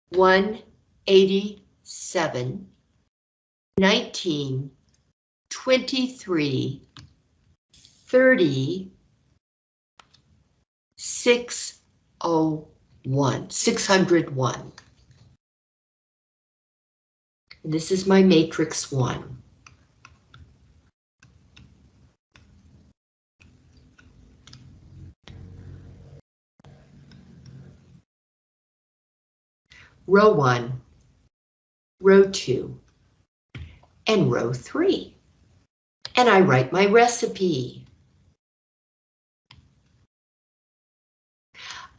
187, 19, 23, 30, 601, 601. And this is my matrix one. Row one, row two, and row three. And I write my recipe.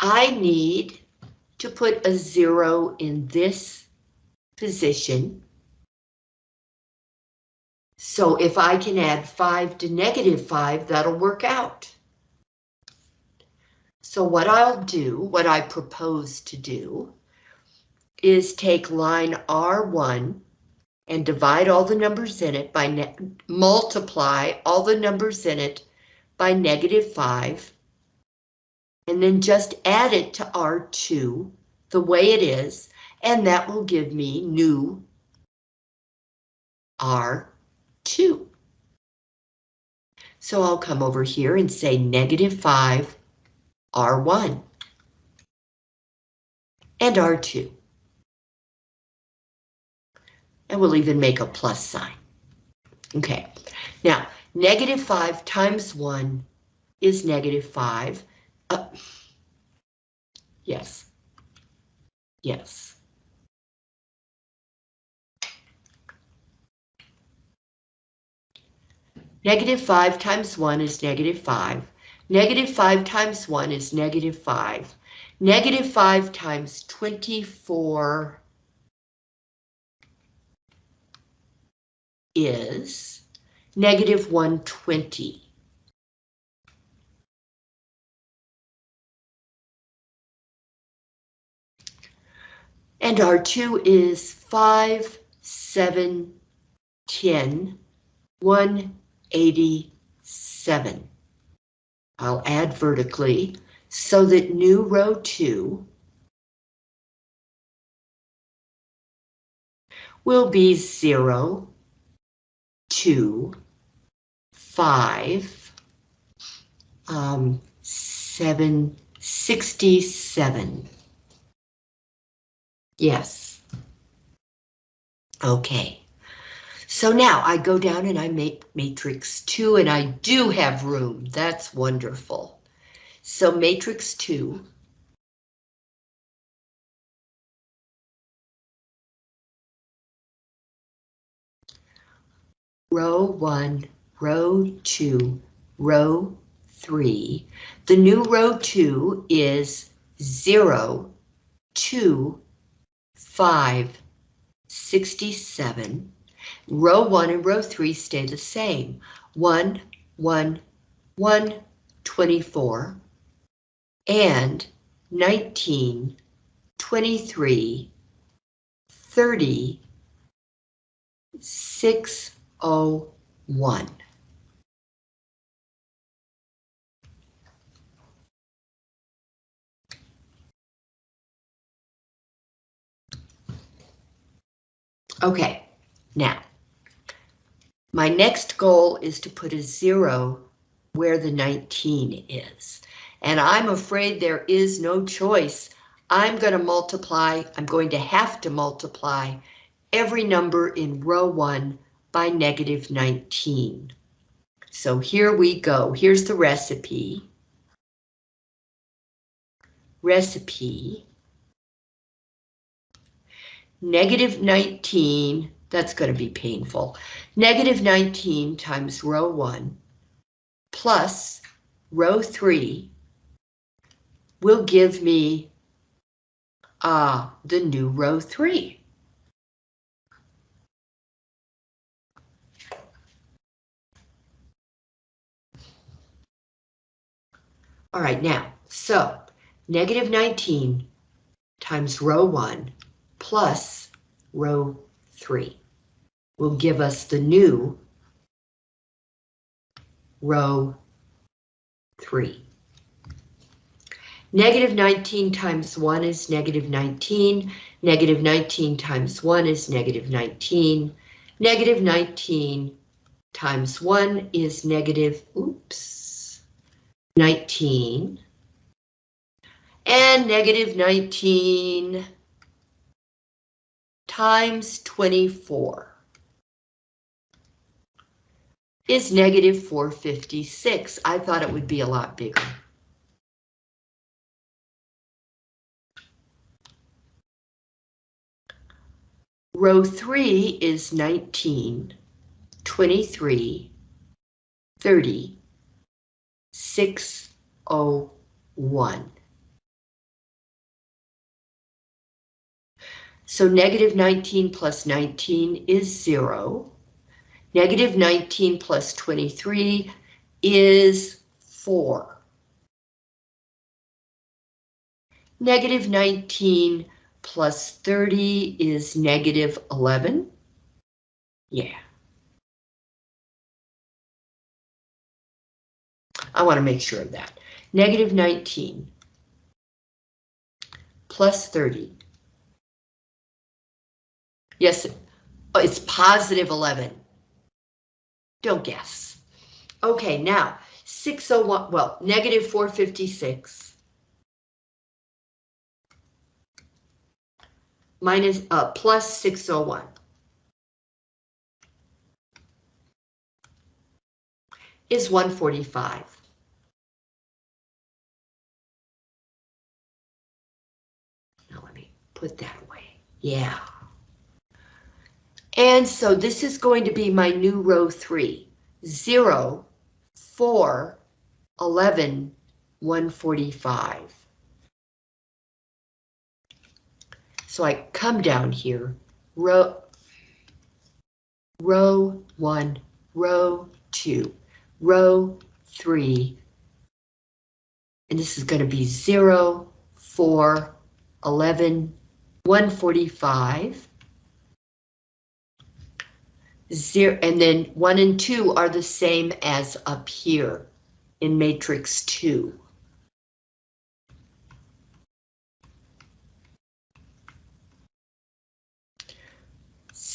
I need to put a zero in this position. So if I can add five to negative five, that'll work out. So what I'll do, what I propose to do, is take line R1 and divide all the numbers in it by, multiply all the numbers in it by negative 5, and then just add it to R2 the way it is, and that will give me new R2. So I'll come over here and say negative 5 R1 and R2 and we'll even make a plus sign. Okay, now negative 5 times 1 is negative 5. Uh, yes, yes. Negative 5 times 1 is negative 5. Negative 5 times 1 is negative 5. Negative 5 times 24 is negative 120. And R2 is 5, 7, 10, 187. I'll add vertically so that new row 2 will be 0, two, five, um, seven, sixty-seven. Yes. Okay. So now I go down and I make matrix 2 and I do have room. That's wonderful. So matrix 2. Row 1, row 2, row 3. The new row 2 is 0, 2, 5, 67. Row 1 and row 3 stay the same. 1, 1, 1, 24, and 19, 23, 30, 601. Okay, now, my next goal is to put a zero where the 19 is. And I'm afraid there is no choice. I'm going to multiply, I'm going to have to multiply every number in row 1 by negative 19. So here we go. Here's the recipe. Recipe. Negative 19, that's going to be painful. Negative 19 times row 1 plus row 3 will give me uh, the new row 3. All right, now, so negative 19 times row 1 plus row 3 will give us the new row 3. Negative 19 times 1 is negative 19. Negative 19 times 1 is negative 19. Negative 19 times 1 is negative, oops, 19. And negative 19 times 24 is negative 456. I thought it would be a lot bigger. Row 3 is 19, 23, 30, 601. So negative 19 plus 19 is 0. Negative 19 plus 23 is 4. Negative 19 plus 30 is negative 11. Yeah. I want to make sure of that. Negative 19 plus 30. Yes, it's positive 11. Don't guess. Okay, now 601, well, negative 456. minus uh, plus 601. is 145. Now let me put that away. Yeah. And so this is going to be my new row 3. 0, 4, 11, 145. So I come down here, row, row one, row two, row three, and this is going to be 0, 4, 11, 145. Zero, and then 1 and 2 are the same as up here in matrix 2.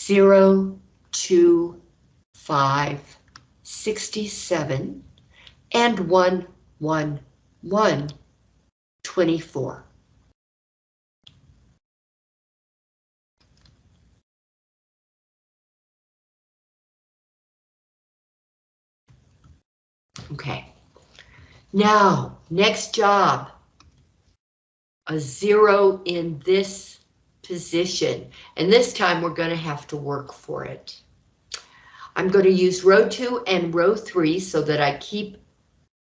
zero, two, five, sixty-seven, and one, one, one, twenty-four. Okay. Now, next job. A zero in this position, and this time we're going to have to work for it. I'm going to use row two and row three so that I keep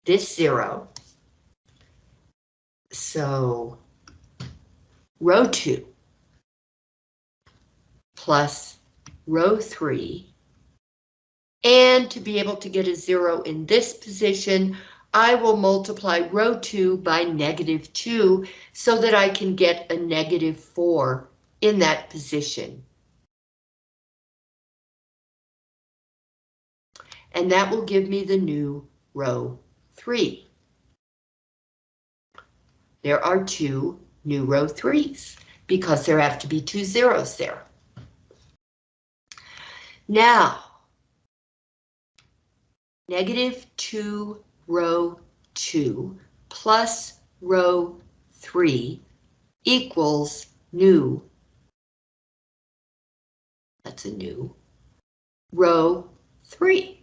this zero. So row two plus row three. And to be able to get a zero in this position, I will multiply row two by negative two so that I can get a negative four in that position. And that will give me the new row three. There are two new row threes because there have to be two zeros there. Now, negative 2 row 2 plus row 3 equals new, that's a new, row 3.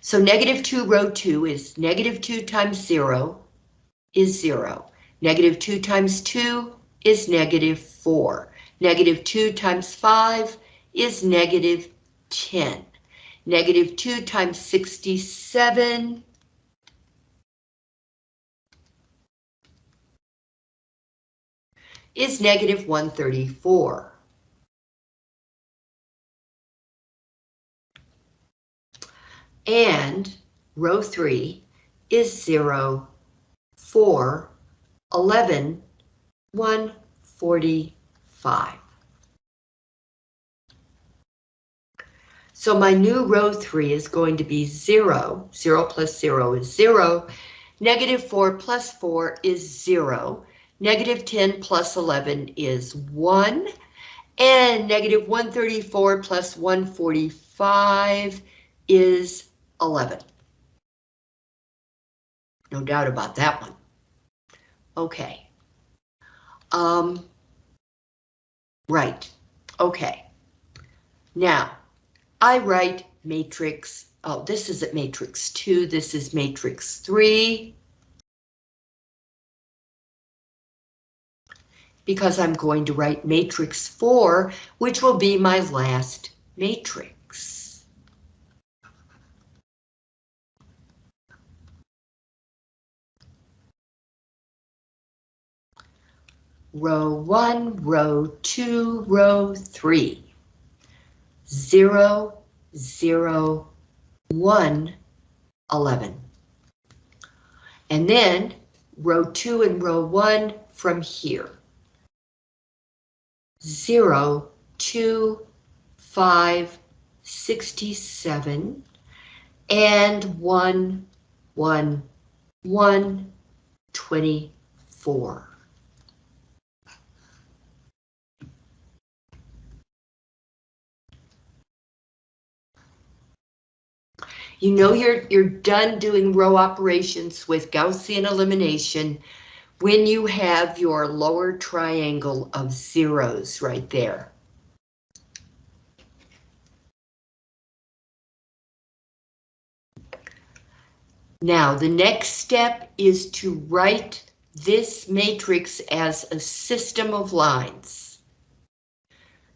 So negative 2 row 2 is negative 2 times 0 is 0. Negative 2 times 2 is negative 4. Negative 2 times 5 is negative 10. Negative 2 times 67 is negative 134. And row 3 is 0, 4, 11, 145. So my new row 3 is going to be 0. 0 plus 0 is 0. Negative 4 plus 4 is 0. Negative 10 plus 11 is 1. And negative 134 plus 145 is 11. No doubt about that one. Okay. Um, right. Okay. Now, I write matrix, oh, this is at matrix 2, this is matrix 3. Because I'm going to write matrix 4, which will be my last matrix. Row 1, row 2, row 3 zero, zero, one, eleven. And then row two and row one from here. Zero, two, five, sixty-seven, and one, one, one, twenty-four. You know you're, you're done doing row operations with Gaussian elimination when you have your lower triangle of zeros right there. Now, the next step is to write this matrix as a system of lines.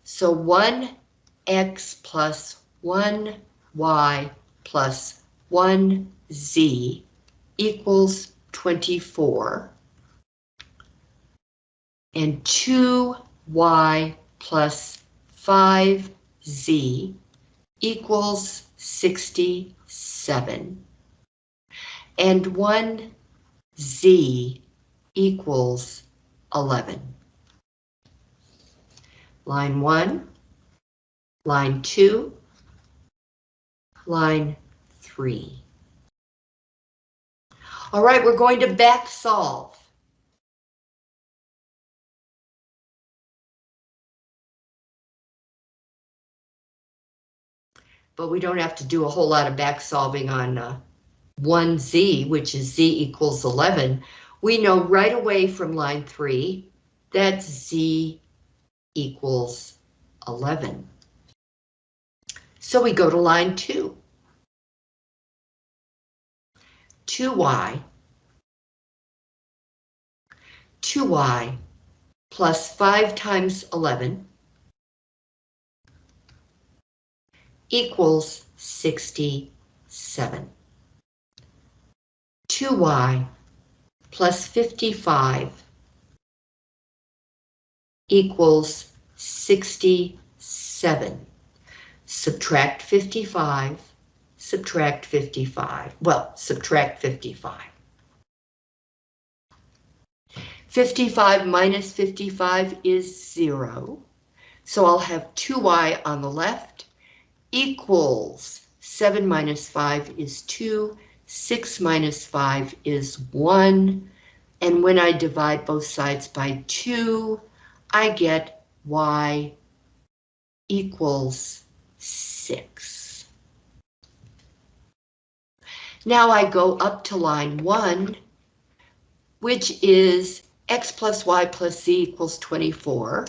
So 1x plus 1y plus 1z equals 24. And 2y plus 5z equals 67. And 1z equals 11. Line 1, line 2, line 3. All right, we're going to back solve. But we don't have to do a whole lot of back solving on uh, 1z, which is z equals 11. We know right away from line 3 that z equals 11. So we go to line 2. 2y, 2y plus 5 times 11 equals 67. 2y plus 55 equals 67. Subtract 55, subtract 55. Well, subtract 55. 55 minus 55 is 0. So I'll have 2y on the left equals 7 minus 5 is 2, 6 minus 5 is 1, and when I divide both sides by 2, I get y equals 6. Now I go up to line 1, which is x plus y plus z equals 24.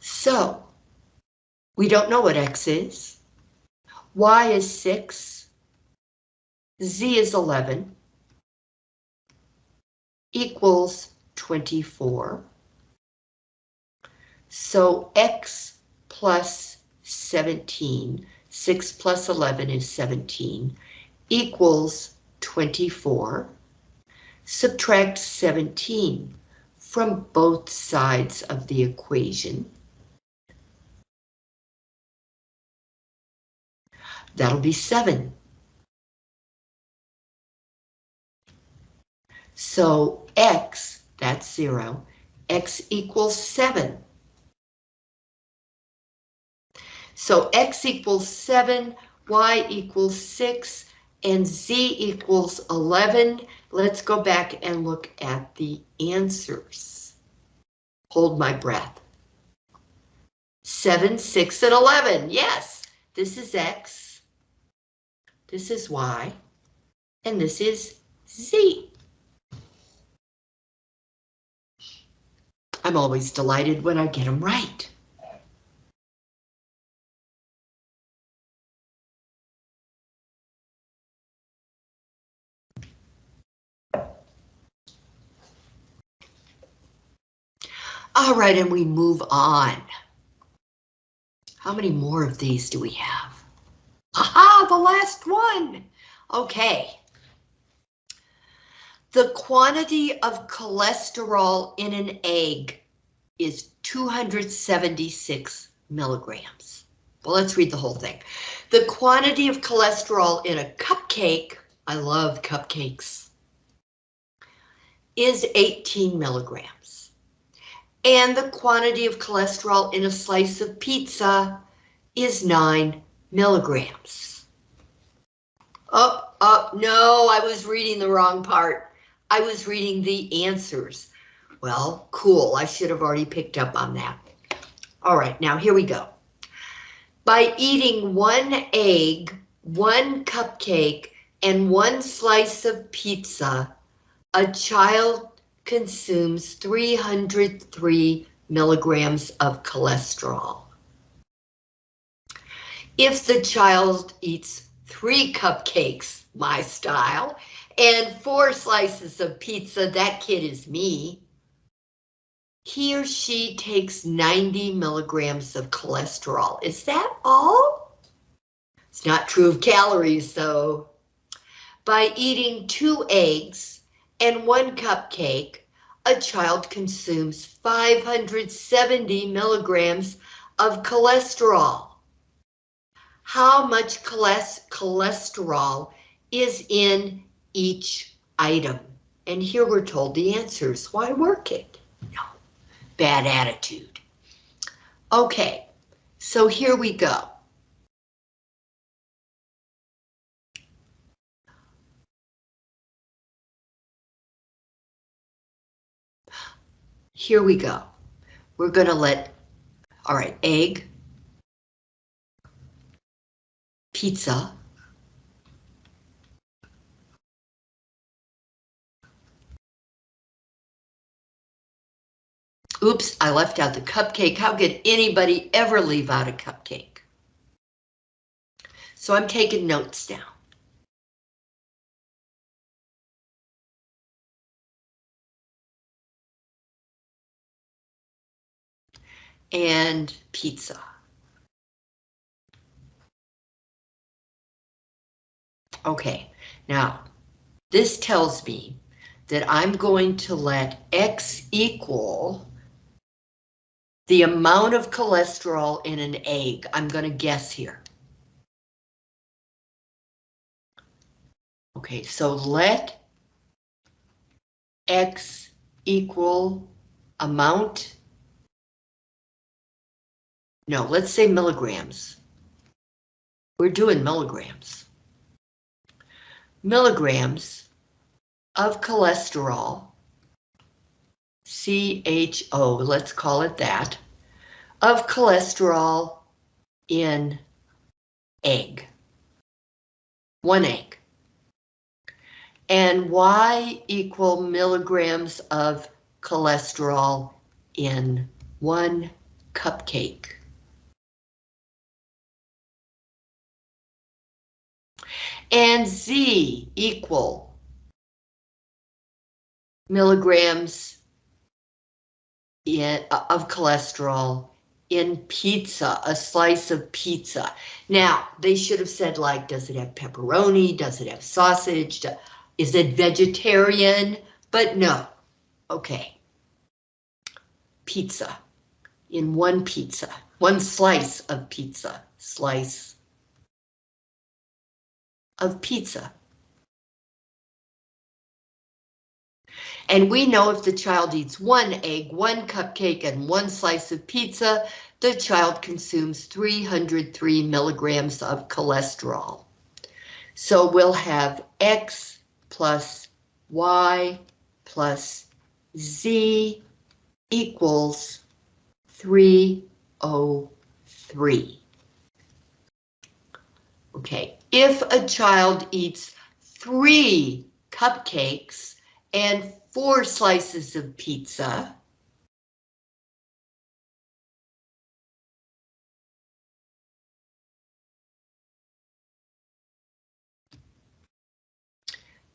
So, we don't know what x is. y is 6. Z is 11. Equals 24. So x plus 17, 6 plus 11 is 17, equals 24. Subtract 17 from both sides of the equation. That'll be 7. So x, that's 0, x equals 7. So x equals 7, y equals 6, and z equals 11. Let's go back and look at the answers. Hold my breath. 7, 6, and 11. Yes, this is x, this is y, and this is z. I'm always delighted when I get them right. All right, and we move on. How many more of these do we have? Aha, the last one. Okay. The quantity of cholesterol in an egg is 276 milligrams. Well, let's read the whole thing. The quantity of cholesterol in a cupcake, I love cupcakes, is 18 milligrams. And the quantity of cholesterol in a slice of pizza is 9 milligrams. Oh, oh, no, I was reading the wrong part. I was reading the answers. Well, cool, I should have already picked up on that. All right, now here we go. By eating one egg, one cupcake, and one slice of pizza, a child consumes 303 milligrams of cholesterol. If the child eats three cupcakes, my style, and four slices of pizza, that kid is me, he or she takes 90 milligrams of cholesterol. Is that all? It's not true of calories, though. By eating two eggs and one cupcake, a child consumes 570 milligrams of cholesterol. How much cholesterol is in each item? And here we're told the answers. Why work it? No, bad attitude. Okay, so here we go. Here we go. We're going to let, all right, egg, pizza, Oops, I left out the cupcake. How could anybody ever leave out a cupcake? So I'm taking notes now. And pizza. Okay, now this tells me that I'm going to let X equal the amount of cholesterol in an egg. I'm going to guess here. Okay, so let X equal amount. No, let's say milligrams. We're doing milligrams. Milligrams of cholesterol, CHO, let's call it that, of cholesterol in egg. One egg. And Y equal milligrams of cholesterol in one cupcake. And Z equal milligrams in, uh, of cholesterol in pizza, a slice of pizza. Now, they should have said like, does it have pepperoni? Does it have sausage? Is it vegetarian? But no. Okay. Pizza. In one pizza. One slice of pizza. Slice of pizza. And we know if the child eats one egg, one cupcake, and one slice of pizza, the child consumes 303 milligrams of cholesterol. So we'll have X plus Y plus Z equals 303. Okay, if a child eats three cupcakes and four slices of pizza,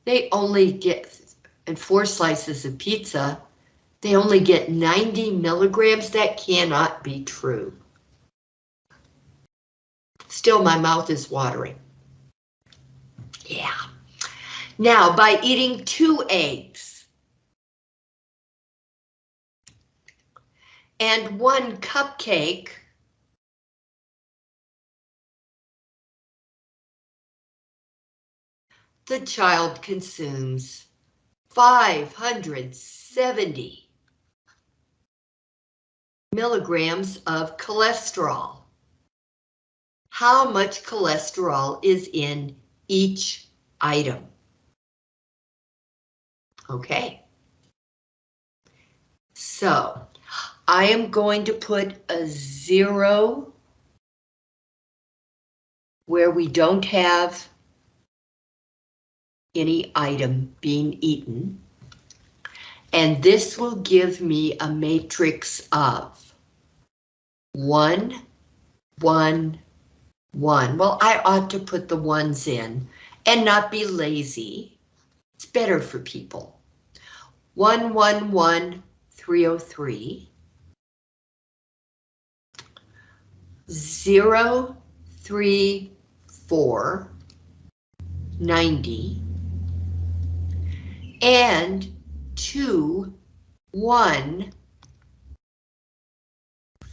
they only get, and four slices of pizza, they only get 90 milligrams. That cannot be true. Still, my mouth is watering. Yeah. Now, by eating two eggs and one cupcake, the child consumes 570 milligrams of cholesterol. How much cholesterol is in each item? Okay. So I am going to put a zero where we don't have any item being eaten. And this will give me a matrix of one, one, one. Well, I ought to put the ones in and not be lazy. It's better for people. One, one, one, three, oh, three. Zero, three, four, ninety and two, one,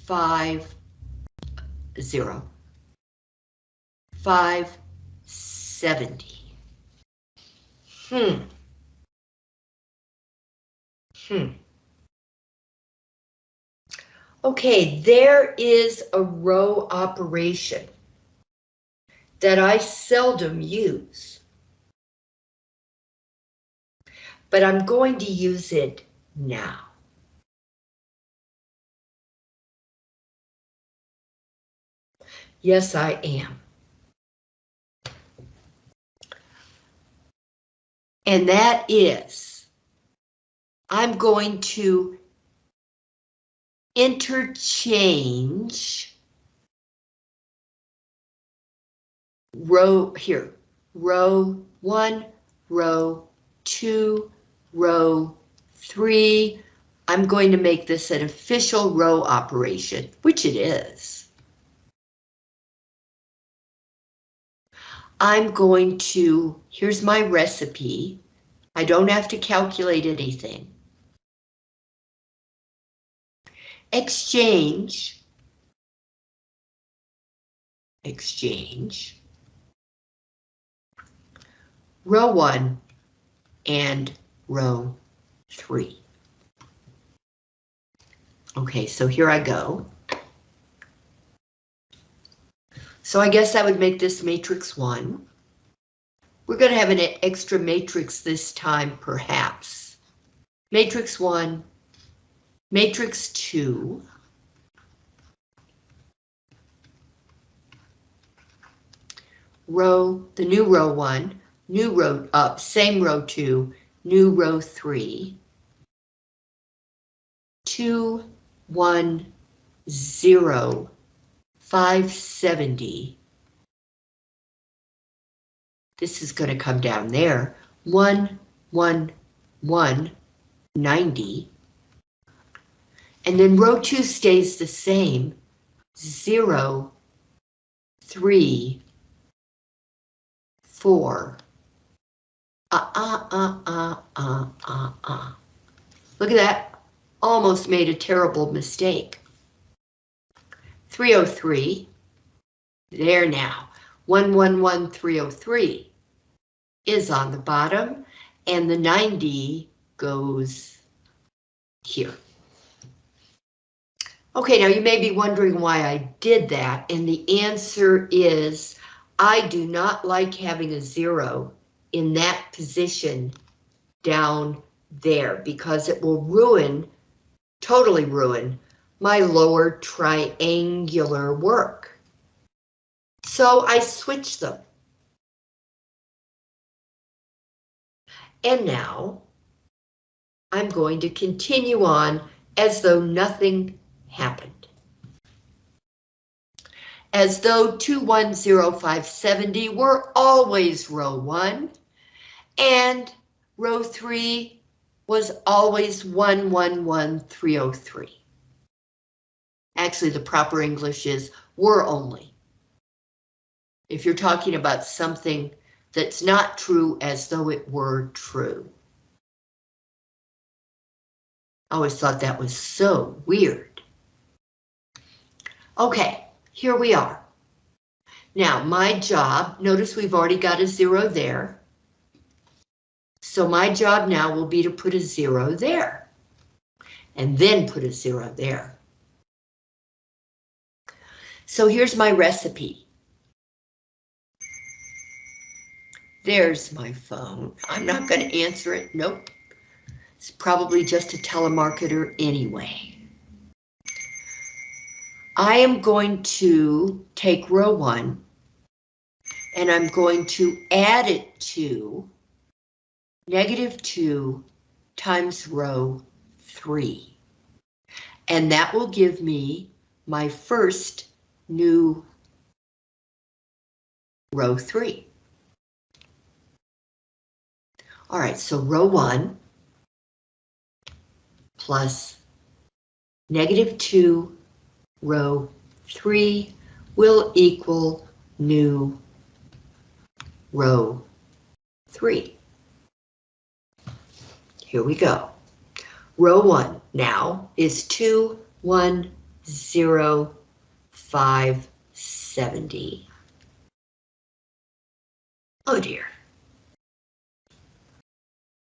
five, zero, five, seventy. Hmm. Hmm. Okay, there is a row operation that I seldom use. but I'm going to use it now. Yes, I am. And that is, I'm going to interchange row here, row one, row two, row three. I'm going to make this an official row operation, which it is. I'm going to, here's my recipe. I don't have to calculate anything. Exchange. Exchange. Row one and row three. Okay, so here I go. So I guess I would make this matrix one. We're going to have an extra matrix this time, perhaps. Matrix one, matrix two. Row, the new row one, new row up, same row two, new row three. Two, one, zero, five seventy. This is going to come down there. One, one, one, ninety. And then row two stays the same. Zero, three, four. Uh, uh, uh, uh, uh, uh, uh. Look at that. Almost made a terrible mistake. 303. There now. 111303 is on the bottom and the 90 goes here. Okay, now you may be wondering why I did that, and the answer is I do not like having a zero in that position down there because it will ruin, totally ruin, my lower triangular work. So I switch them. And now I'm going to continue on as though nothing happened. As though 210570 were always row 1 and row 3 was always 111303. Actually, the proper English is were only. If you're talking about something that's not true as though it were true. I always thought that was so weird. Okay, here we are. Now, my job, notice we've already got a zero there. So my job now will be to put a zero there. And then put a zero there. So here's my recipe. There's my phone. I'm not going to answer it. Nope. It's probably just a telemarketer anyway. I am going to take row one and I'm going to add it to negative two times row three. And that will give me my first new row three. All right, so row one plus negative two row three will equal new row three. Here we go. Row one now is two, one, zero, five, seventy. Oh dear.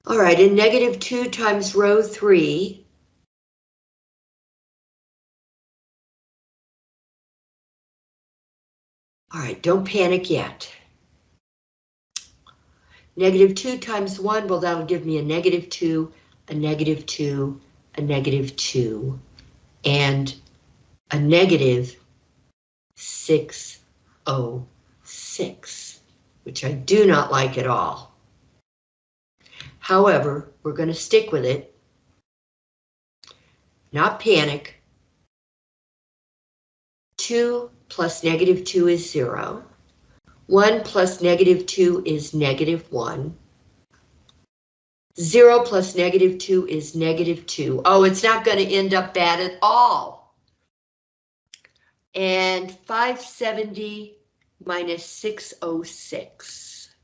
All right, and negative two times row three All right, don't panic yet. Negative 2 times 1, well, that'll give me a negative 2, a negative 2, a negative 2, and a negative 606, which I do not like at all. However, we're going to stick with it. Not panic. 2 plus negative 2 is 0. 1 plus negative 2 is negative 1. 0 plus negative 2 is negative 2. Oh, it's not going to end up bad at all. And 570 minus 606.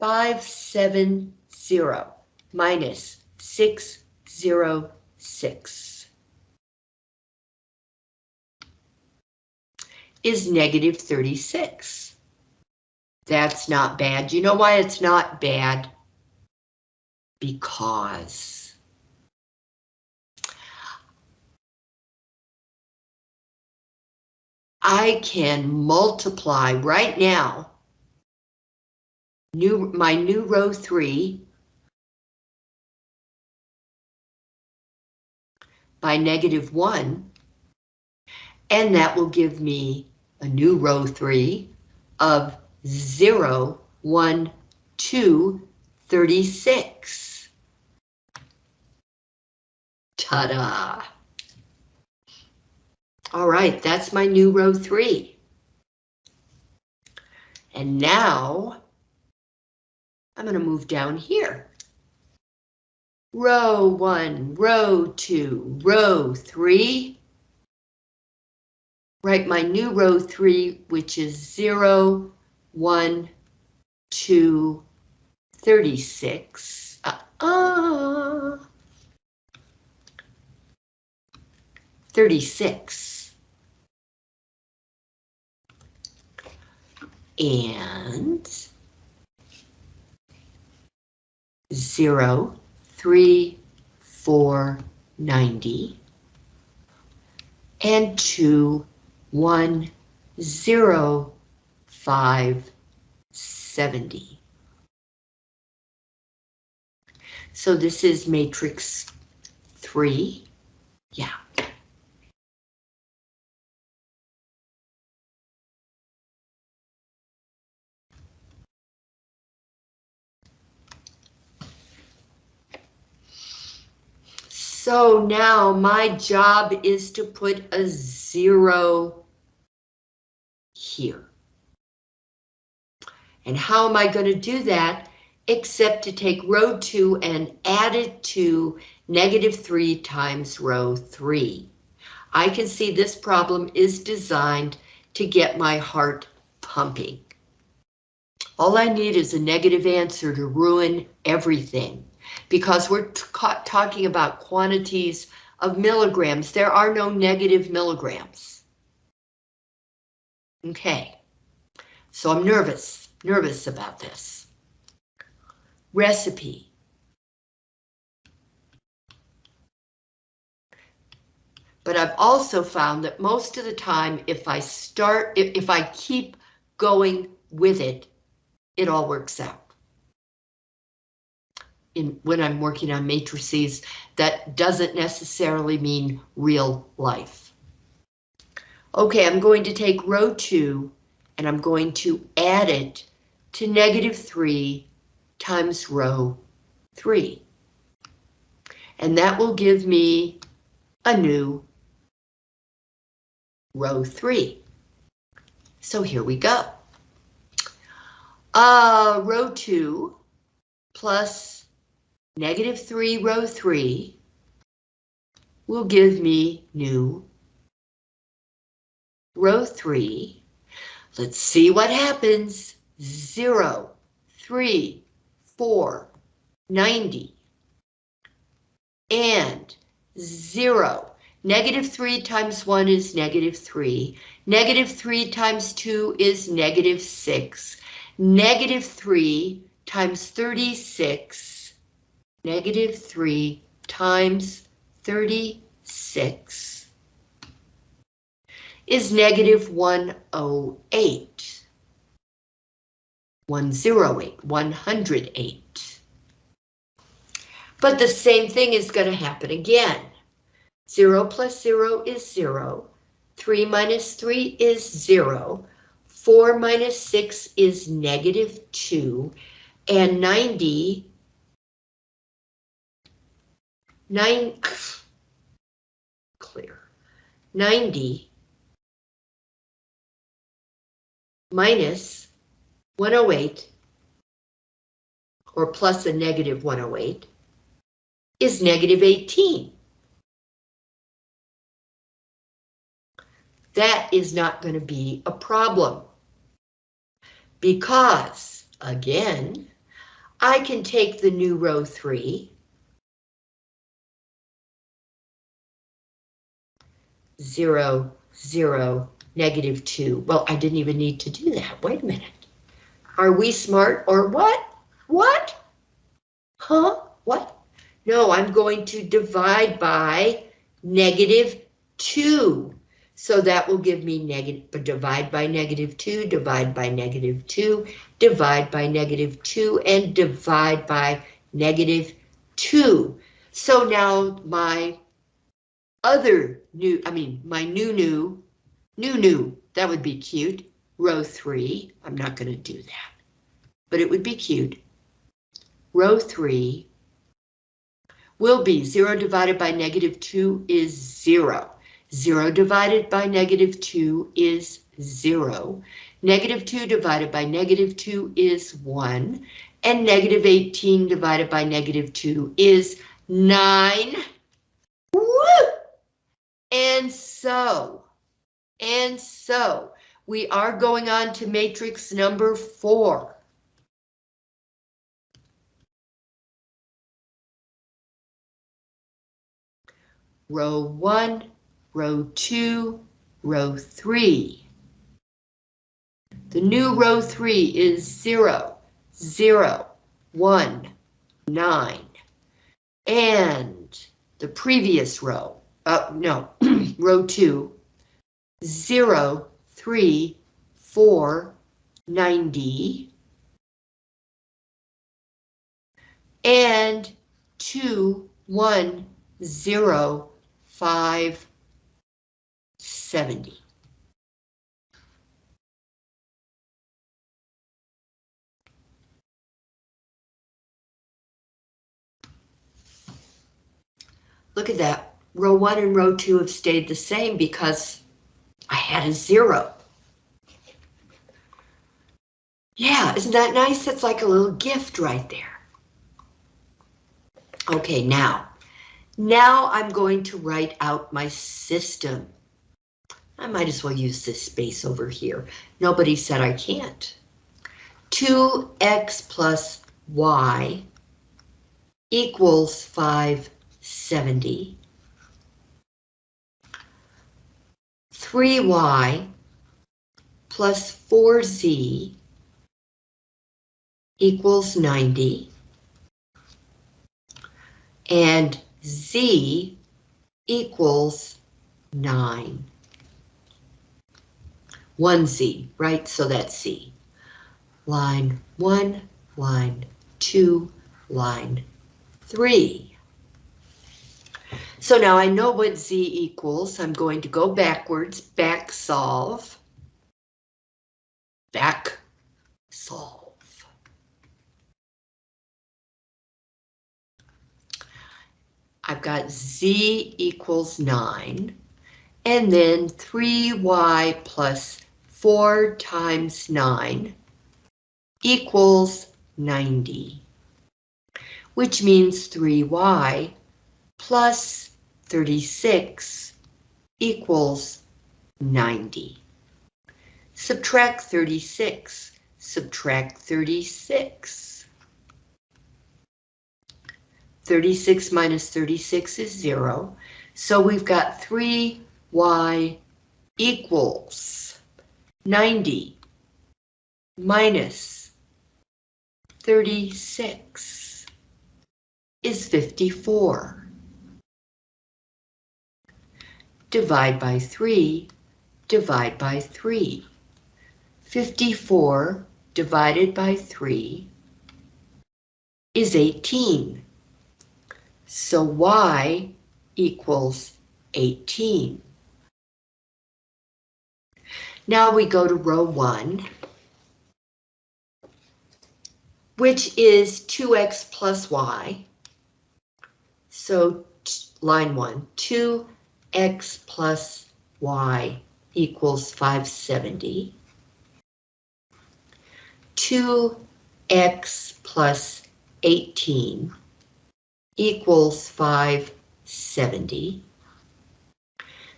570 minus 606 is negative 36. That's not bad. You know why it's not bad? Because I can multiply right now new my new row 3 by negative 1, and that will give me a new row 3 of 0, 1, 2, 36. Ta-da! All right, that's my new row 3. And now, I'm going to move down here row one, row two, row three. Write my new row three, which is zero, one, two, 36. Uh, uh, 36. And zero, three, four, ninety, and two, one, zero, five, seventy. So this is matrix three. Yeah. So now my job is to put a zero here. And how am I going to do that except to take row 2 and add it to negative 3 times row 3. I can see this problem is designed to get my heart pumping. All I need is a negative answer to ruin everything because we're talking about quantities of milligrams. There are no negative milligrams. Okay, so I'm nervous, nervous about this. Recipe. But I've also found that most of the time, if I start, if, if I keep going with it, it all works out in when I'm working on matrices, that doesn't necessarily mean real life. Okay, I'm going to take row two and I'm going to add it to negative three times row three. And that will give me a new row three. So here we go. Uh, row two plus negative 3 row 3 will give me new row 3. Let's see what happens. 0, 3, 4, 90, and 0. Negative 3 times 1 is negative 3. Negative 3 times 2 is negative 6. Negative 3 times 36 negative 3 times 36 is negative 108. 108, 108. But the same thing is going to happen again. 0 plus 0 is 0. 3 minus 3 is 0. 4 minus 6 is negative 2. And 90 nine, clear, 90 minus 108 or plus a negative 108 is negative 18. That is not going to be a problem because, again, I can take the new row 3 zero, zero, negative two. Well, I didn't even need to do that. Wait a minute. Are we smart or what? What? Huh? What? No, I'm going to divide by negative two. So that will give me negative, divide by negative two, divide by negative two, divide by negative two, and divide by negative two. So now my other new, I mean, my new new, new new, that would be cute. Row three, I'm not going to do that, but it would be cute. Row three will be zero divided by negative two is zero. Zero divided by negative two is zero. Negative two divided by negative two is one. And negative 18 divided by negative two is nine. Woo! And so, and so, we are going on to matrix number four. Row one, row two, row three. The new row three is zero, zero, one, nine. And the previous row, uh, no, row two, zero, three, four, ninety. And two, one, zero, five, seventy. Look at that. Row one and row two have stayed the same because I had a zero. Yeah, isn't that nice? That's like a little gift right there. Okay, now, now I'm going to write out my system. I might as well use this space over here. Nobody said I can't. 2x plus y equals 570. 3y plus 4z equals 90. And z equals 9. 1z, right? So that's c. Line 1, line 2, line 3. So now I know what z equals. I'm going to go backwards, back solve. Back solve. I've got z equals 9, and then 3y plus 4 times 9 equals 90, which means 3y plus 36 equals 90. Subtract 36, subtract 36. 36 minus 36 is 0. So we've got 3y equals 90 minus 36 is 54. Divide by 3, divide by 3. 54 divided by 3 is 18. So y equals 18. Now we go to row 1, which is 2x plus y. So line 1, 2x plus y equals 570. 2x plus 18 equals 570.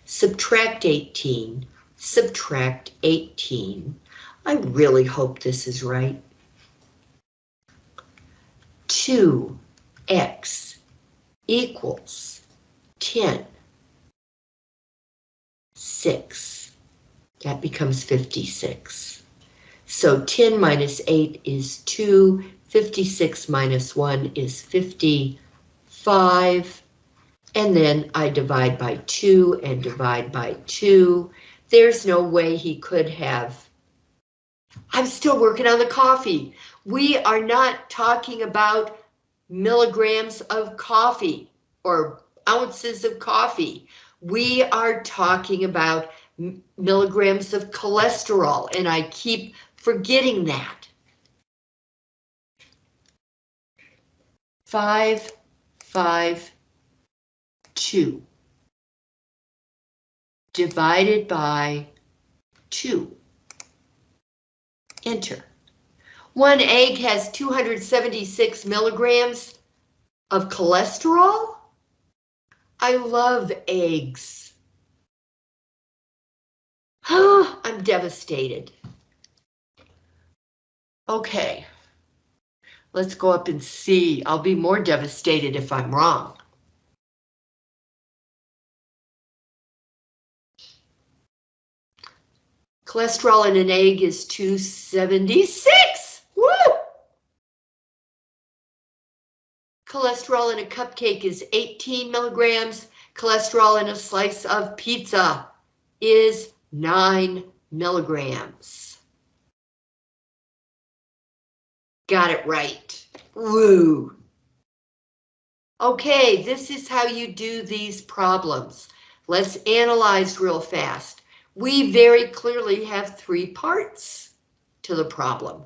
Subtract 18, subtract 18. I really hope this is right. 2x equals 10. 6. That becomes 56. So 10 minus 8 is 2. 56 minus 1 is 55. And then I divide by 2 and divide by 2. There's no way he could have. I'm still working on the coffee. We are not talking about milligrams of coffee or ounces of coffee. We are talking about milligrams of cholesterol, and I keep forgetting that. Five, five, two. Divided by two. Enter. One egg has 276 milligrams of cholesterol. I love eggs. I'm devastated. Okay. Let's go up and see. I'll be more devastated if I'm wrong. Cholesterol in an egg is 276. Woo! Cholesterol in a cupcake is 18 milligrams. Cholesterol in a slice of pizza is 9 milligrams. Got it right. Woo! Okay, this is how you do these problems. Let's analyze real fast we very clearly have three parts to the problem.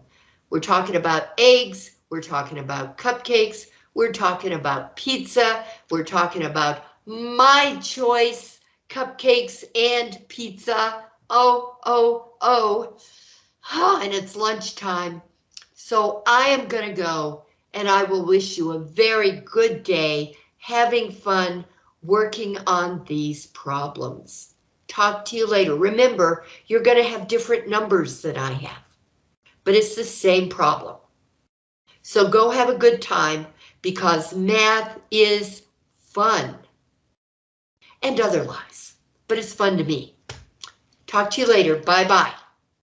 We're talking about eggs, we're talking about cupcakes, we're talking about pizza, we're talking about my choice, cupcakes and pizza. Oh, oh, oh, and it's lunchtime. So I am gonna go and I will wish you a very good day having fun working on these problems. Talk to you later. Remember, you're going to have different numbers than I have, but it's the same problem. So go have a good time because math is fun and other lies, but it's fun to me. Talk to you later. Bye bye.